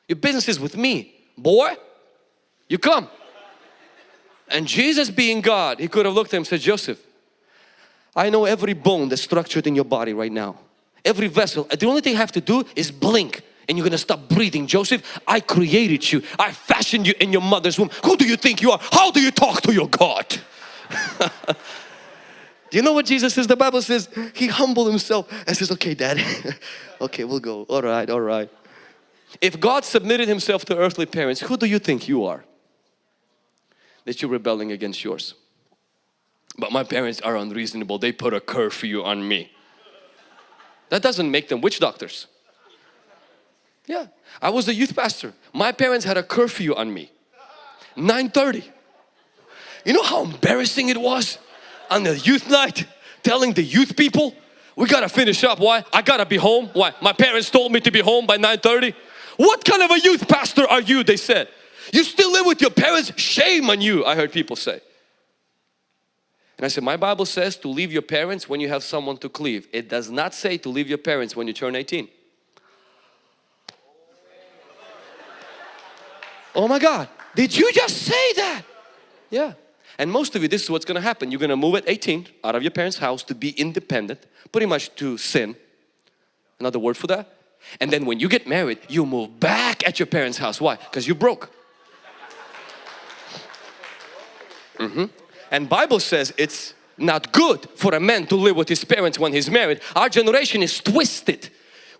Your business is with me boy. You come. And Jesus being God, He could have looked at him and said, Joseph, I know every bone that's structured in your body right now. Every vessel. The only thing I have to do is blink and you're gonna stop breathing. Joseph, I created you. I fashioned you in your mother's womb. Who do you think you are? How do you talk to your God? do you know what Jesus says? The Bible says He humbled Himself and says, okay dad, okay we'll go. All right, all right. If God submitted Himself to earthly parents, who do you think you are? that you're rebelling against yours. But my parents are unreasonable. They put a curfew on me. That doesn't make them witch doctors. Yeah, I was a youth pastor. My parents had a curfew on me. 9.30. You know how embarrassing it was on the youth night telling the youth people we gotta finish up. Why? I gotta be home. Why? My parents told me to be home by 9.30. What kind of a youth pastor are you? They said. You still live with your parents? Shame on you, I heard people say. And I said, my Bible says to leave your parents when you have someone to cleave. It does not say to leave your parents when you turn 18. Oh my God, did you just say that? Yeah. And most of you, this is what's going to happen. You're going to move at 18 out of your parents' house to be independent, pretty much to sin. Another word for that. And then when you get married, you move back at your parents' house. Why? Because you broke. Mm -hmm. And Bible says it's not good for a man to live with his parents when he's married. Our generation is twisted.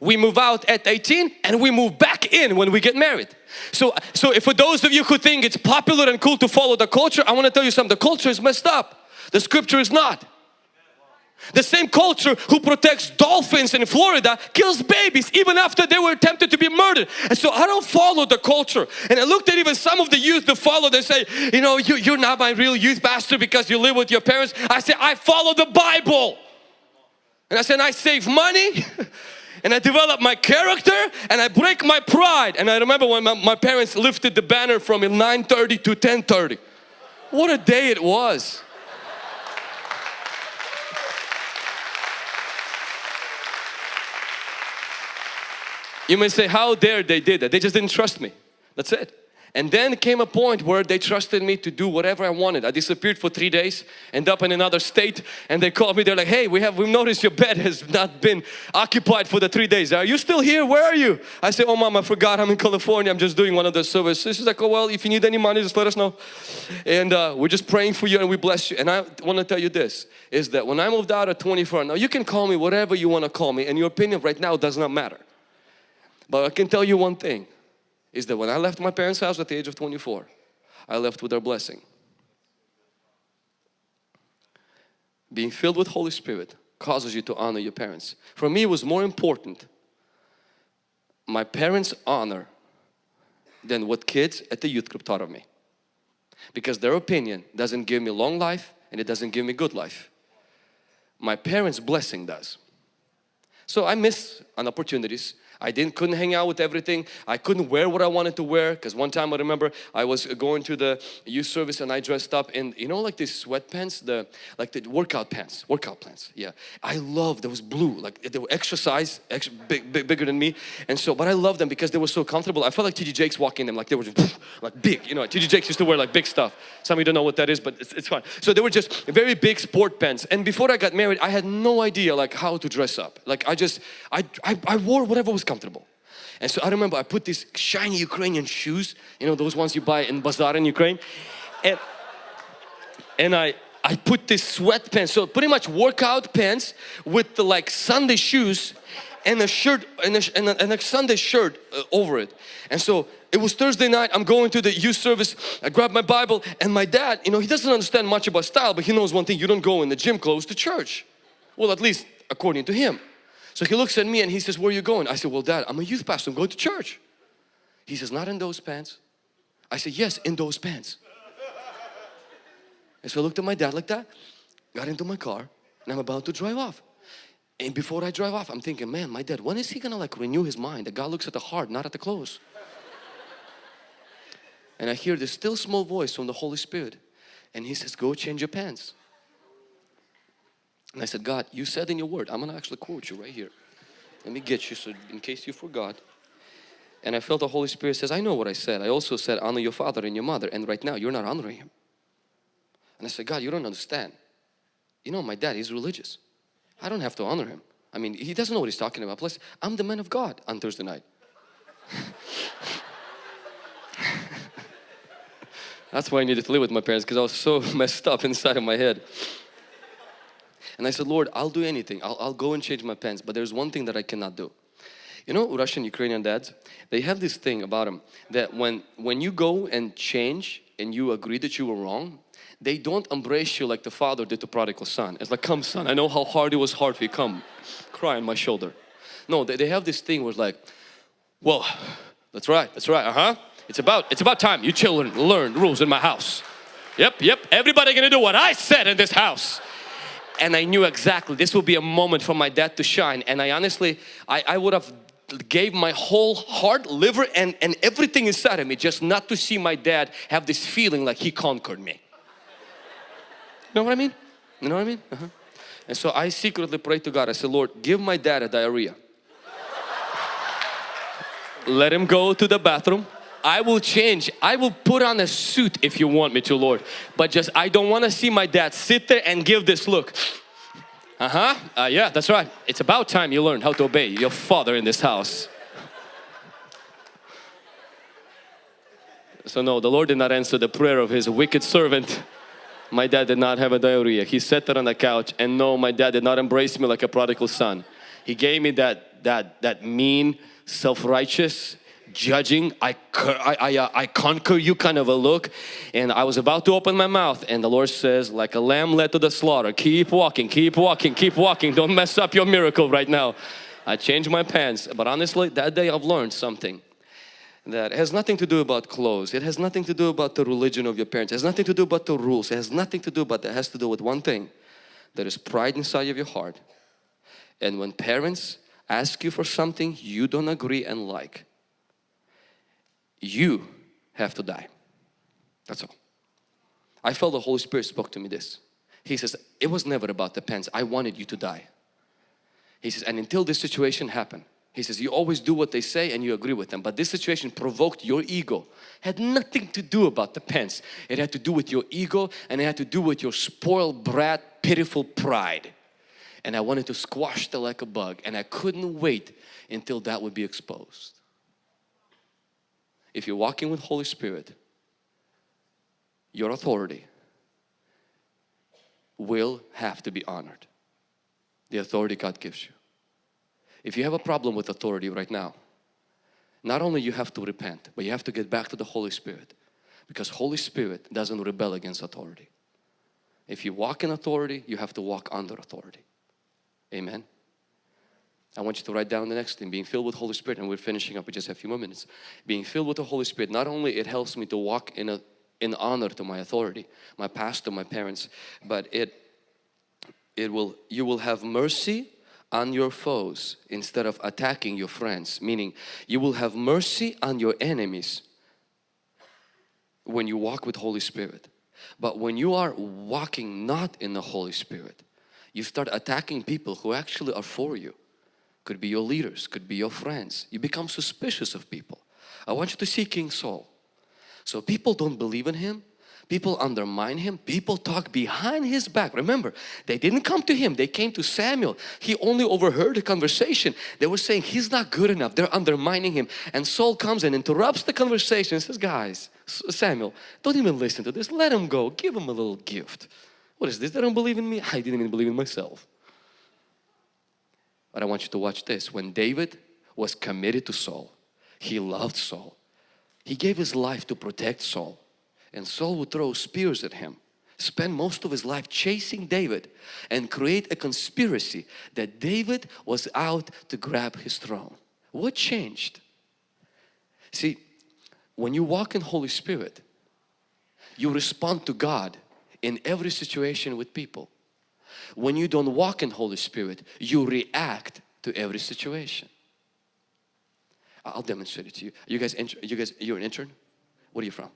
We move out at 18 and we move back in when we get married. So, so for those of you who think it's popular and cool to follow the culture, I want to tell you something. The culture is messed up. The scripture is not. The same culture who protects dolphins in Florida kills babies even after they were attempted to be murdered. And so I don't follow the culture. And I looked at even some of the youth that follow, they say, you know, you, you're not my real youth pastor because you live with your parents. I say, I follow the Bible. And I said, I save money and I develop my character and I break my pride. And I remember when my, my parents lifted the banner from 9.30 to 10.30. What a day it was. You may say, how dare they did that? They just didn't trust me. That's it. And then came a point where they trusted me to do whatever I wanted. I disappeared for three days, end up in another state and they called me, they're like, hey, we have, we've noticed your bed has not been occupied for the three days. Are you still here? Where are you? I say, oh mom, I forgot I'm in California. I'm just doing one of the services. She's like, oh well, if you need any money, just let us know. And uh, we're just praying for you and we bless you. And I want to tell you this, is that when I moved out at 24, now you can call me whatever you want to call me and your opinion right now does not matter. But I can tell you one thing is that when I left my parents' house at the age of 24, I left with their blessing. Being filled with Holy Spirit causes you to honor your parents. For me, it was more important my parents' honor than what kids at the youth group taught of me. Because their opinion doesn't give me long life and it doesn't give me good life. My parents' blessing does. So I miss on opportunities I didn't couldn't hang out with everything. I couldn't wear what I wanted to wear because one time I remember I was going to the youth service and I dressed up in you know like these sweatpants, the like the workout pants, workout pants. Yeah, I love those blue like they were extra size, extra big, big, bigger than me. And so, but I love them because they were so comfortable. I felt like TD Jakes walking them like they were just, like big. You know, TD Jakes used to wear like big stuff. Some of you don't know what that is, but it's, it's fine. So they were just very big sport pants. And before I got married, I had no idea like how to dress up. Like I just I I, I wore whatever was comfortable. And so I remember I put these shiny Ukrainian shoes, you know, those ones you buy in bazaar in Ukraine. And, and I, I put this sweatpants, so pretty much workout pants with the like Sunday shoes and a shirt and a, and a, and a Sunday shirt uh, over it. And so it was Thursday night, I'm going to the youth service, I grab my Bible and my dad, you know, he doesn't understand much about style, but he knows one thing, you don't go in the gym clothes to church. Well, at least according to him. So he looks at me and he says, where are you going? I said, well dad, I'm a youth pastor, I'm going to church. He says, not in those pants. I said, yes, in those pants. And so I looked at my dad like that, got into my car and I'm about to drive off. And before I drive off, I'm thinking, man, my dad, when is he gonna like renew his mind? That God looks at the heart, not at the clothes. and I hear this still small voice from the Holy Spirit. And he says, go change your pants. And I said, God, you said in your word, I'm gonna actually quote you right here. Let me get you so in case you forgot. And I felt the Holy Spirit says, I know what I said. I also said, honor your father and your mother. And right now, you're not honoring him. And I said, God, you don't understand. You know, my dad, he's religious. I don't have to honor him. I mean, he doesn't know what he's talking about. Plus, I'm the man of God on Thursday night. That's why I needed to live with my parents because I was so messed up inside of my head. And I said, Lord, I'll do anything. I'll, I'll go and change my pants, but there's one thing that I cannot do. You know Russian Ukrainian dads, they have this thing about them that when, when you go and change and you agree that you were wrong, they don't embrace you like the father did the prodigal son. It's like, come son, I know how hard it was hard for you, come, cry on my shoulder. No, they, they have this thing where it's like, well, that's right, that's right, uh-huh. It's about, it's about time you children learn rules in my house. Yep, yep, everybody gonna do what I said in this house. And I knew exactly this will be a moment for my dad to shine. And I honestly, I, I would have gave my whole heart, liver and, and everything inside of me just not to see my dad have this feeling like he conquered me. You know what I mean? You know what I mean? Uh -huh. And so I secretly prayed to God. I said, Lord, give my dad a diarrhea. Let him go to the bathroom. I will change. I will put on a suit if you want me to, Lord. But just, I don't want to see my dad sit there and give this look. Uh-huh. Uh, yeah, that's right. It's about time you learn how to obey your father in this house. So no, the Lord did not answer the prayer of his wicked servant. My dad did not have a diarrhea. He sat there on the couch and no, my dad did not embrace me like a prodigal son. He gave me that, that, that mean, self-righteous, judging, I, I, I, uh, I conquer you kind of a look. And I was about to open my mouth and the Lord says, like a lamb led to the slaughter, keep walking, keep walking, keep walking. Don't mess up your miracle right now. I changed my pants. But honestly, that day I've learned something that has nothing to do about clothes. It has nothing to do about the religion of your parents. It has nothing to do about the rules. It has nothing to do about that. It has to do with one thing. There is pride inside of your heart. And when parents ask you for something you don't agree and like, you have to die. That's all. I felt the Holy Spirit spoke to me this. He says, it was never about the pants. I wanted you to die. He says, and until this situation happened, he says, you always do what they say and you agree with them. But this situation provoked your ego. Had nothing to do about the pants. It had to do with your ego and it had to do with your spoiled brat, pitiful pride. And I wanted to squash that like a bug and I couldn't wait until that would be exposed if you're walking with Holy Spirit, your authority will have to be honored. The authority God gives you. If you have a problem with authority right now, not only you have to repent, but you have to get back to the Holy Spirit because Holy Spirit doesn't rebel against authority. If you walk in authority, you have to walk under authority. Amen. I want you to write down the next thing, being filled with Holy Spirit, and we're finishing up, in just a few more minutes. Being filled with the Holy Spirit, not only it helps me to walk in a in honor to my authority, my pastor, my parents, but it it will you will have mercy on your foes instead of attacking your friends, meaning you will have mercy on your enemies when you walk with Holy Spirit. But when you are walking not in the Holy Spirit, you start attacking people who actually are for you could be your leaders, could be your friends. You become suspicious of people. I want you to see King Saul. So people don't believe in him, People undermine him. People talk behind his back. Remember, they didn't come to him. They came to Samuel. He only overheard the conversation. They were saying he's not good enough. They're undermining him. And Saul comes and interrupts the conversation says, guys, Samuel, don't even listen to this. Let him go. Give him a little gift. What is this? They don't believe in me? I didn't even believe in myself. But I want you to watch this. When David was committed to Saul, he loved Saul. He gave his life to protect Saul and Saul would throw spears at him spend most of his life chasing David and create a conspiracy that David was out to grab his throne. What changed? See, when you walk in Holy Spirit, you respond to God in every situation with people. When you don't walk in Holy Spirit, you react to every situation. I'll demonstrate it to you. You guys, you guys, you're an intern? What are you from?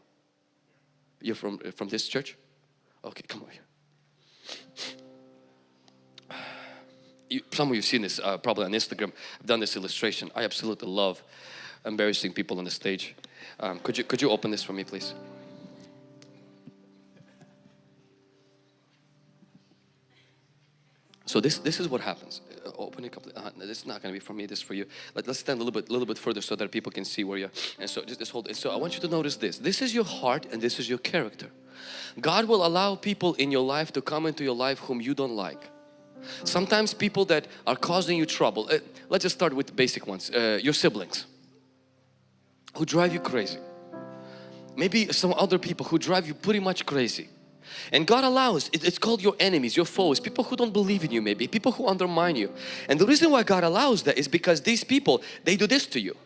You're from, from this church? Okay, come over here. You, some of you have seen this uh, probably on Instagram. I've done this illustration. I absolutely love embarrassing people on the stage. Um, could you could you open this for me, please? So this this is what happens. Uh, open it completely. Uh, this is not going to be for me. This is for you. Let, us stand a little bit, a little bit further so that people can see where you're. And so just, hold it. So I want you to notice this. This is your heart and this is your character. God will allow people in your life to come into your life whom you don't like. Sometimes people that are causing you trouble. Uh, let's just start with basic ones. Uh, your siblings who drive you crazy. Maybe some other people who drive you pretty much crazy. And God allows, it's called your enemies, your foes, people who don't believe in you maybe, people who undermine you. And the reason why God allows that is because these people, they do this to you.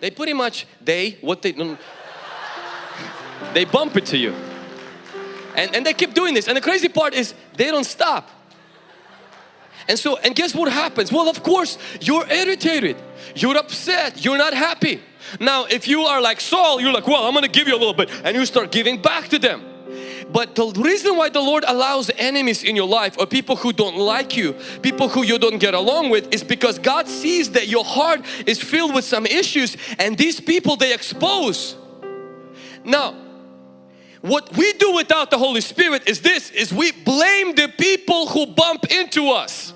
They pretty much, they, what they, they bump it to you. And, and they keep doing this. And the crazy part is they don't stop. And so, and guess what happens? Well, of course, you're irritated. You're upset. You're not happy. Now, if you are like Saul, you're like, well, I'm going to give you a little bit and you start giving back to them. But the reason why the Lord allows enemies in your life or people who don't like you, people who you don't get along with is because God sees that your heart is filled with some issues and these people they expose. Now, what we do without the Holy Spirit is this, is we blame the people who bump into us.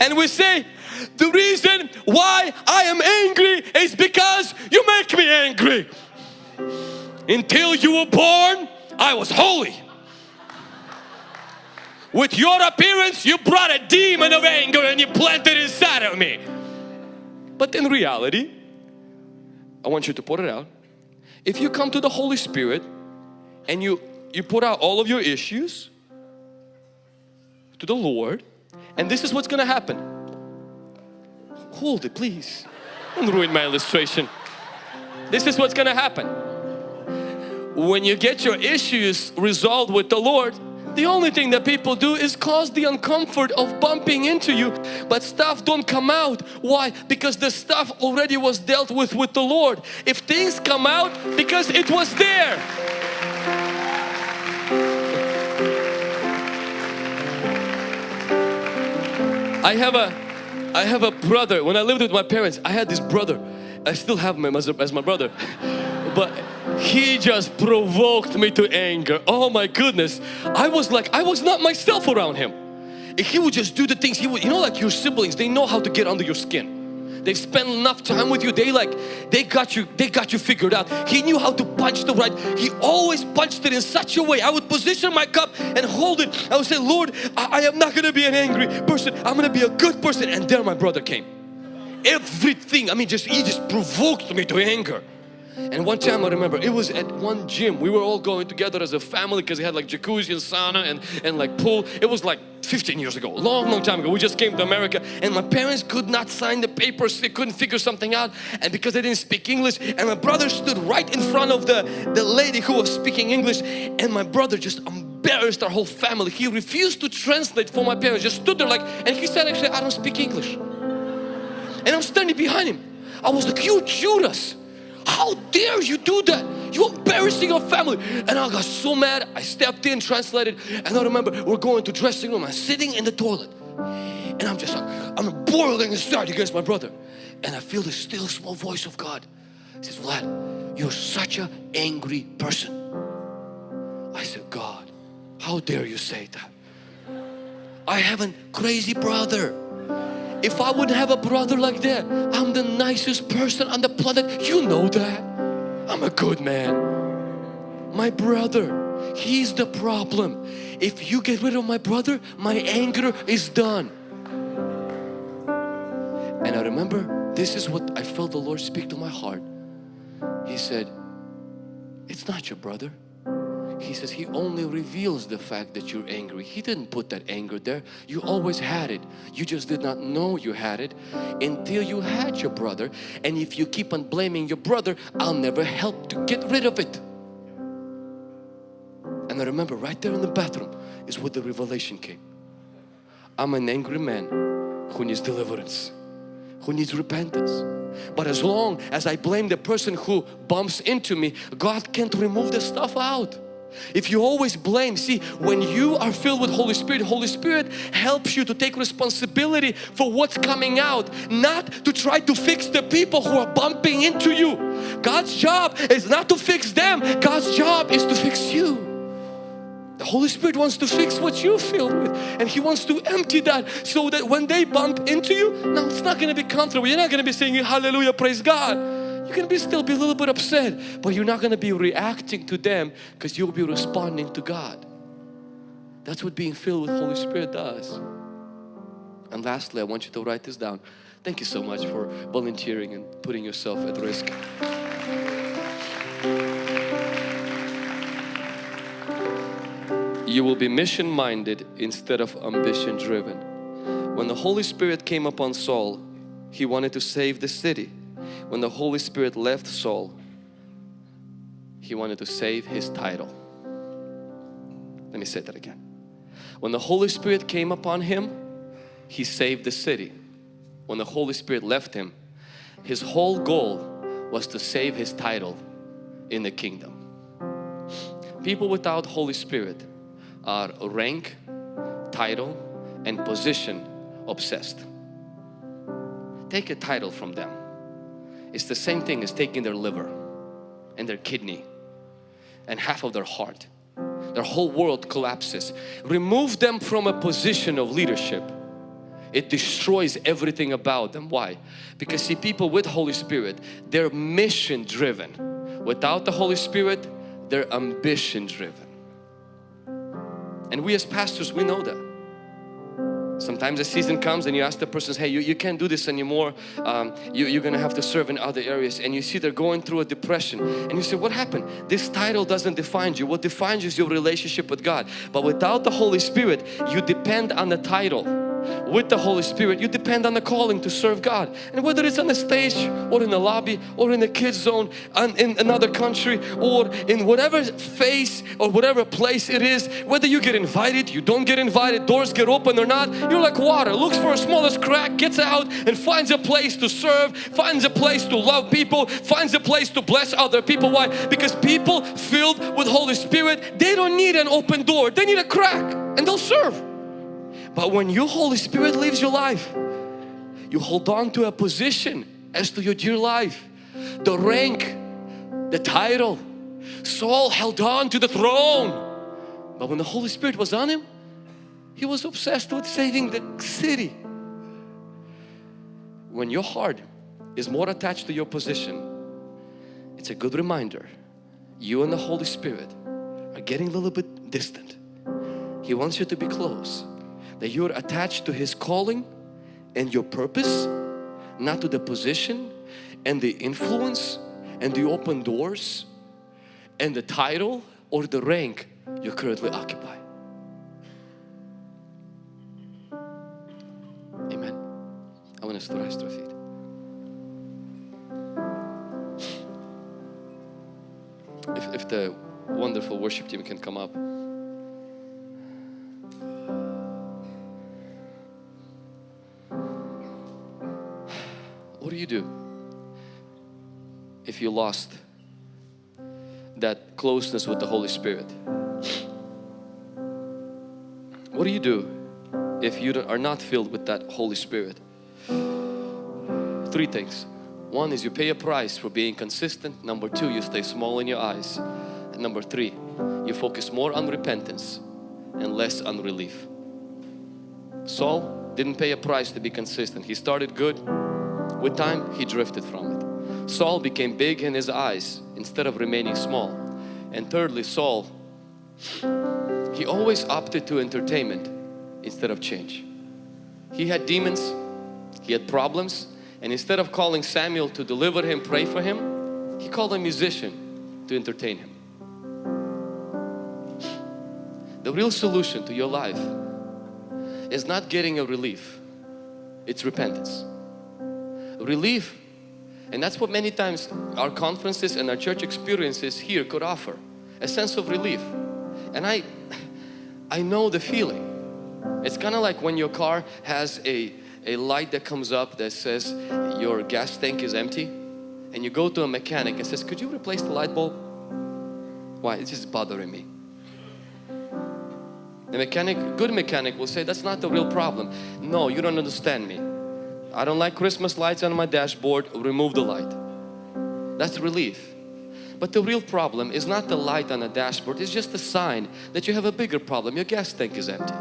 And we say, the reason why I am angry is because you make me angry. Until you were born, I was holy. With your appearance, you brought a demon of anger and you planted inside of me. But in reality, I want you to put it out. If you come to the Holy Spirit and you, you put out all of your issues to the Lord and this is what's going to happen hold it please. Don't ruin my illustration. This is what's gonna happen. When you get your issues resolved with the Lord, the only thing that people do is cause the uncomfort of bumping into you but stuff don't come out why because the stuff already was dealt with with the Lord if things come out because it was there I have a I have a brother. When I lived with my parents, I had this brother. I still have him as, as my brother. But he just provoked me to anger. Oh my goodness. I was like, I was not myself around him. He would just do the things he would, you know like your siblings, they know how to get under your skin they've spent enough time with you. They like they got you they got you figured out. He knew how to punch the right. He always punched it in such a way. I would position my cup and hold it. I would say Lord I, I am not gonna be an angry person. I'm gonna be a good person. And there my brother came. Everything I mean just he just provoked me to anger and one time I remember it was at one gym. We were all going together as a family because it had like jacuzzi and sauna and, and like pool. It was like 15 years ago long long time ago. We just came to America and my parents could not sign the papers. They couldn't figure something out. And because they didn't speak English and my brother stood right in front of the the lady who was speaking English and my brother just embarrassed our whole family. He refused to translate for my parents just stood there like and he said actually I don't speak English. And I'm standing behind him. I was like you Judas how dare you do that? You're embarrassing your family. And I got so mad. I stepped in, translated, and I remember we're going to dressing room. I'm sitting in the toilet. And I'm just like, I'm boiling inside against my brother. And I feel the still small voice of God. He says, Vlad, you're such an angry person. I said, God, how dare you say that? I have a crazy brother. If I wouldn't have a brother like that, I'm the nicest person on the planet. You know that. I'm a good man. My brother, he's the problem. If you get rid of my brother, my anger is done. And I remember this is what I felt the Lord speak to my heart. He said, it's not your brother. He says He only reveals the fact that you're angry. He didn't put that anger there. You always had it. You just did not know you had it until you had your brother. And if you keep on blaming your brother, I'll never help to get rid of it. And I remember right there in the bathroom is where the revelation came. I'm an angry man who needs deliverance, who needs repentance. But as long as I blame the person who bumps into me, God can't remove the stuff out. If you always blame, see when you are filled with Holy Spirit, Holy Spirit helps you to take responsibility for what's coming out, not to try to fix the people who are bumping into you. God's job is not to fix them, God's job is to fix you. The Holy Spirit wants to fix what you're filled with and He wants to empty that so that when they bump into you, now it's not going to be comfortable. You're not going to be saying hallelujah, praise God can be still be a little bit upset but you're not going to be reacting to them because you'll be responding to God. That's what being filled with Holy Spirit does. And lastly I want you to write this down. Thank you so much for volunteering and putting yourself at risk. You will be mission minded instead of ambition driven when the Holy Spirit came upon Saul he wanted to save the city when the Holy Spirit left Saul, he wanted to save his title. Let me say that again. When the Holy Spirit came upon him, he saved the city. When the Holy Spirit left him, his whole goal was to save his title in the kingdom. People without Holy Spirit are rank, title and position obsessed. Take a title from them it's the same thing as taking their liver and their kidney and half of their heart. Their whole world collapses. Remove them from a position of leadership. It destroys everything about them. Why? Because see people with Holy Spirit, they're mission driven. Without the Holy Spirit, they're ambition driven. And we as pastors, we know that. Sometimes a season comes and you ask the person, hey, you, you can't do this anymore. Um, you, you're going to have to serve in other areas. And you see they're going through a depression. And you say, what happened? This title doesn't define you. What defines you is your relationship with God. But without the Holy Spirit, you depend on the title with the Holy Spirit you depend on the calling to serve God. And whether it's on the stage or in the lobby or in the kids zone in another country or in whatever face or whatever place it is whether you get invited you don't get invited doors get open or not you're like water looks for a smallest crack gets out and finds a place to serve finds a place to love people finds a place to bless other people. Why? Because people filled with Holy Spirit they don't need an open door they need a crack and they'll serve but when your Holy Spirit leaves your life, you hold on to a position as to your dear life, the rank, the title. Saul held on to the throne. But when the Holy Spirit was on him, he was obsessed with saving the city. When your heart is more attached to your position, it's a good reminder you and the Holy Spirit are getting a little bit distant. He wants you to be close that you're attached to His calling and your purpose, not to the position and the influence and the open doors and the title or the rank you currently occupy. Amen. I want us to rise to our feet. If, if the wonderful worship team can come up. You do if you lost that closeness with the Holy Spirit? What do you do if you are not filled with that Holy Spirit? Three things. One is you pay a price for being consistent. Number two, you stay small in your eyes. And number three, you focus more on repentance and less on relief. Saul didn't pay a price to be consistent. He started good. With time, he drifted from it. Saul became big in his eyes instead of remaining small. And thirdly, Saul, he always opted to entertainment instead of change. He had demons, he had problems, and instead of calling Samuel to deliver him, pray for him, he called a musician to entertain him. The real solution to your life is not getting a relief, it's repentance. Relief, and that's what many times our conferences and our church experiences here could offer, a sense of relief. And I, I know the feeling. It's kind of like when your car has a, a light that comes up that says your gas tank is empty and you go to a mechanic and says, could you replace the light bulb? Why? It's just bothering me. The mechanic, good mechanic will say, that's not the real problem. No, you don't understand me. I don't like Christmas lights on my dashboard, remove the light. That's relief. But the real problem is not the light on the dashboard, it's just a sign that you have a bigger problem. Your gas tank is empty.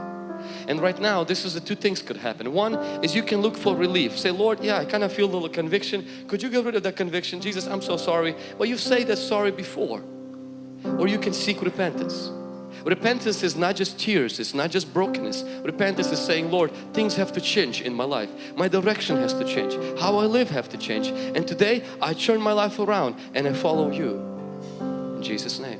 And right now, this is the two things could happen. One is you can look for relief. Say, Lord, yeah, I kind of feel a little conviction. Could you get rid of that conviction? Jesus, I'm so sorry. Well, you say that sorry before. Or you can seek repentance. Repentance is not just tears, it's not just brokenness. Repentance is saying, Lord, things have to change in my life. My direction has to change. How I live have to change. And today I turn my life around and I follow you. In Jesus' name.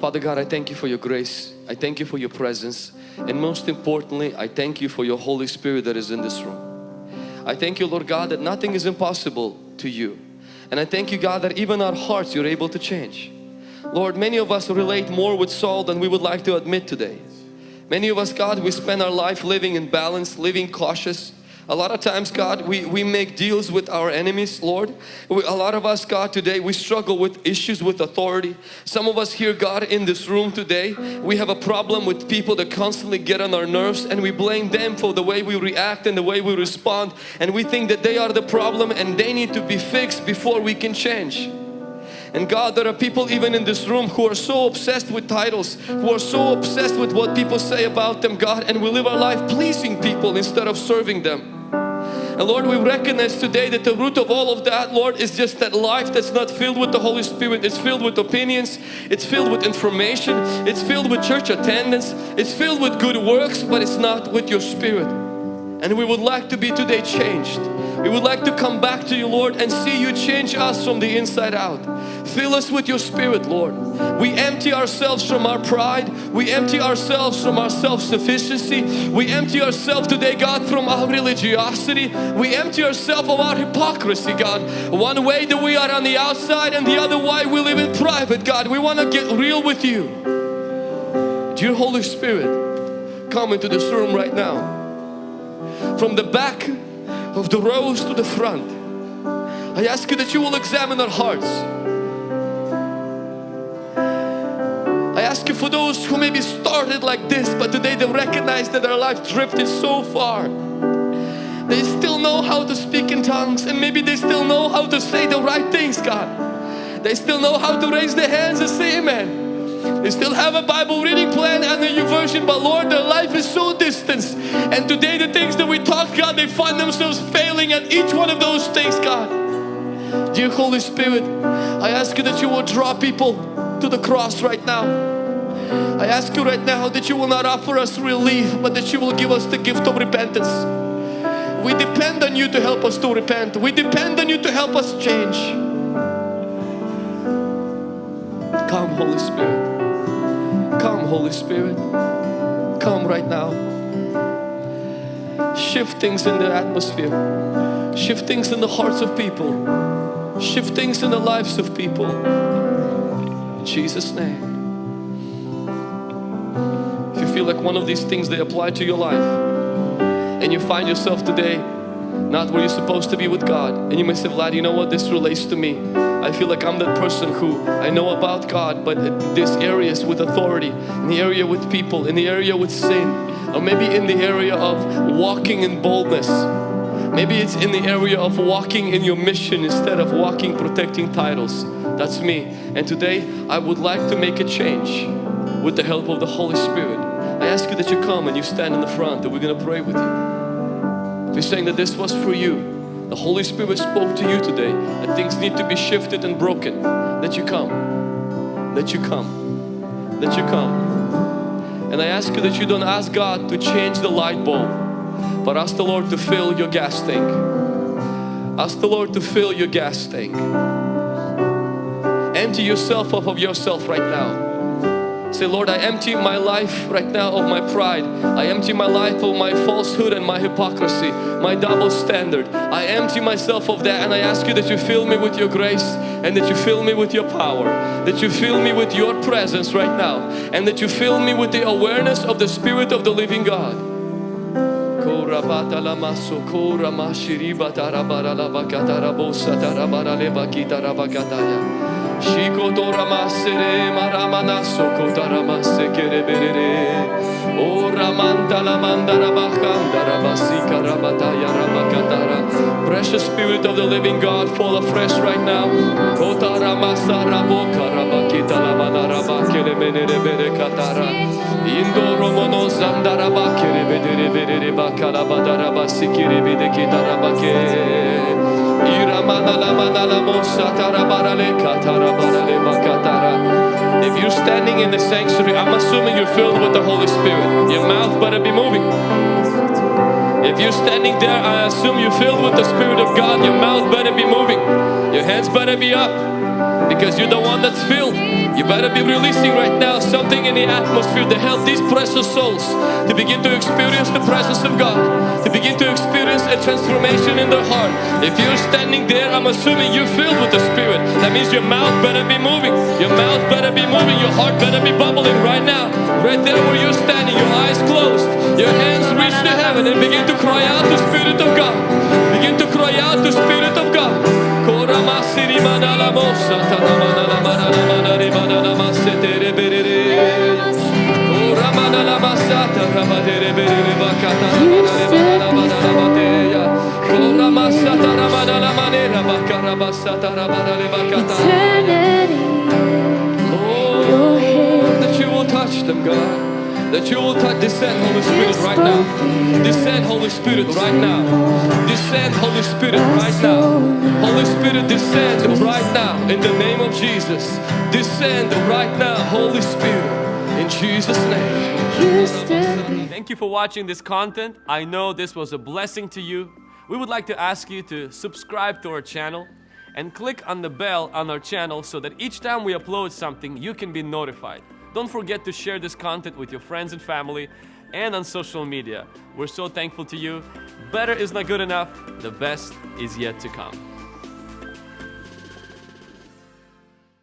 Father God, I thank you for your grace. I thank you for your presence. And most importantly, I thank you for your Holy Spirit that is in this room. I thank you, Lord God, that nothing is impossible to you. And I thank you, God, that even our hearts you're able to change. Lord, many of us relate more with Saul than we would like to admit today. Many of us, God, we spend our life living in balance, living cautious. A lot of times, God, we, we make deals with our enemies, Lord. We, a lot of us, God, today, we struggle with issues with authority. Some of us here, God, in this room today, we have a problem with people that constantly get on our nerves and we blame them for the way we react and the way we respond. And we think that they are the problem and they need to be fixed before we can change. And God, there are people even in this room who are so obsessed with titles, who are so obsessed with what people say about them, God, and we live our life pleasing people instead of serving them. And Lord, we recognize today that the root of all of that, Lord, is just that life that's not filled with the Holy Spirit. It's filled with opinions, it's filled with information, it's filled with church attendance, it's filled with good works, but it's not with your Spirit. And we would like to be today changed. We would like to come back to you, Lord, and see you change us from the inside out. Fill us with your Spirit, Lord. We empty ourselves from our pride. We empty ourselves from our self-sufficiency. We empty ourselves today, God, from our religiosity. We empty ourselves of our hypocrisy, God. One way that we are on the outside and the other way we live in private, God. We want to get real with you. Dear Holy Spirit, come into this room right now. From the back of the rows to the front. I ask you that you will examine our hearts. I ask you for those who maybe started like this but today they recognize that their life drifted so far. They still know how to speak in tongues and maybe they still know how to say the right things God. They still know how to raise their hands and say amen. They still have a Bible reading plan and a new version, but Lord, their life is so distant. And today the things that we talk, God, they find themselves failing at each one of those things, God. Dear Holy Spirit, I ask you that you will draw people to the cross right now. I ask you right now that you will not offer us relief, but that you will give us the gift of repentance. We depend on you to help us to repent. We depend on you to help us change. Come Holy Spirit. Come Holy Spirit. Come right now. Shift things in the atmosphere. Shift things in the hearts of people. Shift things in the lives of people. In Jesus' name. If you feel like one of these things they apply to your life and you find yourself today not where you're supposed to be with God and you may say, Vlad, you know what? This relates to me I feel like I'm that person who I know about God, but this areas with authority, in the area with people, in the area with sin, or maybe in the area of walking in boldness. Maybe it's in the area of walking in your mission instead of walking protecting titles. That's me. And today I would like to make a change with the help of the Holy Spirit. I ask you that you come and you stand in the front and we're going to pray with you. You're saying that this was for you, the Holy Spirit spoke to you today that things need to be shifted and broken, that you come, that you come, that you come. And I ask you that you don't ask God to change the light bulb, but ask the Lord to fill your gas tank. Ask the Lord to fill your gas tank. Empty yourself up of yourself right now. Say, Lord, I empty my life right now of my pride. I empty my life of my falsehood and my hypocrisy, my double standard. I empty myself of that and I ask you that you fill me with your grace and that you fill me with your power. That you fill me with your presence right now and that you fill me with the awareness of the Spirit of the living God. Shikotoramasere maramana sokotaramase kereberere Oramantala mandara bakandara basikara bataya rabakatara Precious Spirit of the Living God, fall afresh right now. Kotaramasa rabokara bakitala manara bakeremenere berekatara Indo romono zandara bakerebedere berere bakalabadara basikiri bidekitara bakere if you're standing in the sanctuary, I'm assuming you're filled with the Holy Spirit. Your mouth better be moving. If you're standing there, I assume you're filled with the Spirit of God. Your mouth better be moving. Your hands better be up because you're the one that's filled. You better be releasing right now something in the atmosphere to help these precious souls to begin to experience the presence of God, to begin to experience a transformation in their heart. If you're standing there, I'm assuming you're filled with the Spirit. That means your mouth better be moving, your mouth better be moving, your heart better be bubbling right now. Right there where you're standing, your eyes closed, your hands reach to heaven and begin to cry out to the Spirit of God. Begin to cry out the Spirit of God. Oh, that you will touch them, God. That you will touch, descend Holy Spirit right now. Descend Holy Spirit right now. Descend Holy Spirit right now. Holy Spirit descend right now in the name of Jesus. Descend right now, Holy Spirit, in Jesus' name. Thank you for watching this content. I know this was a blessing to you. We would like to ask you to subscribe to our channel and click on the bell on our channel so that each time we upload something, you can be notified. Don't forget to share this content with your friends and family and on social media. We're so thankful to you. Better is not good enough. The best is yet to come.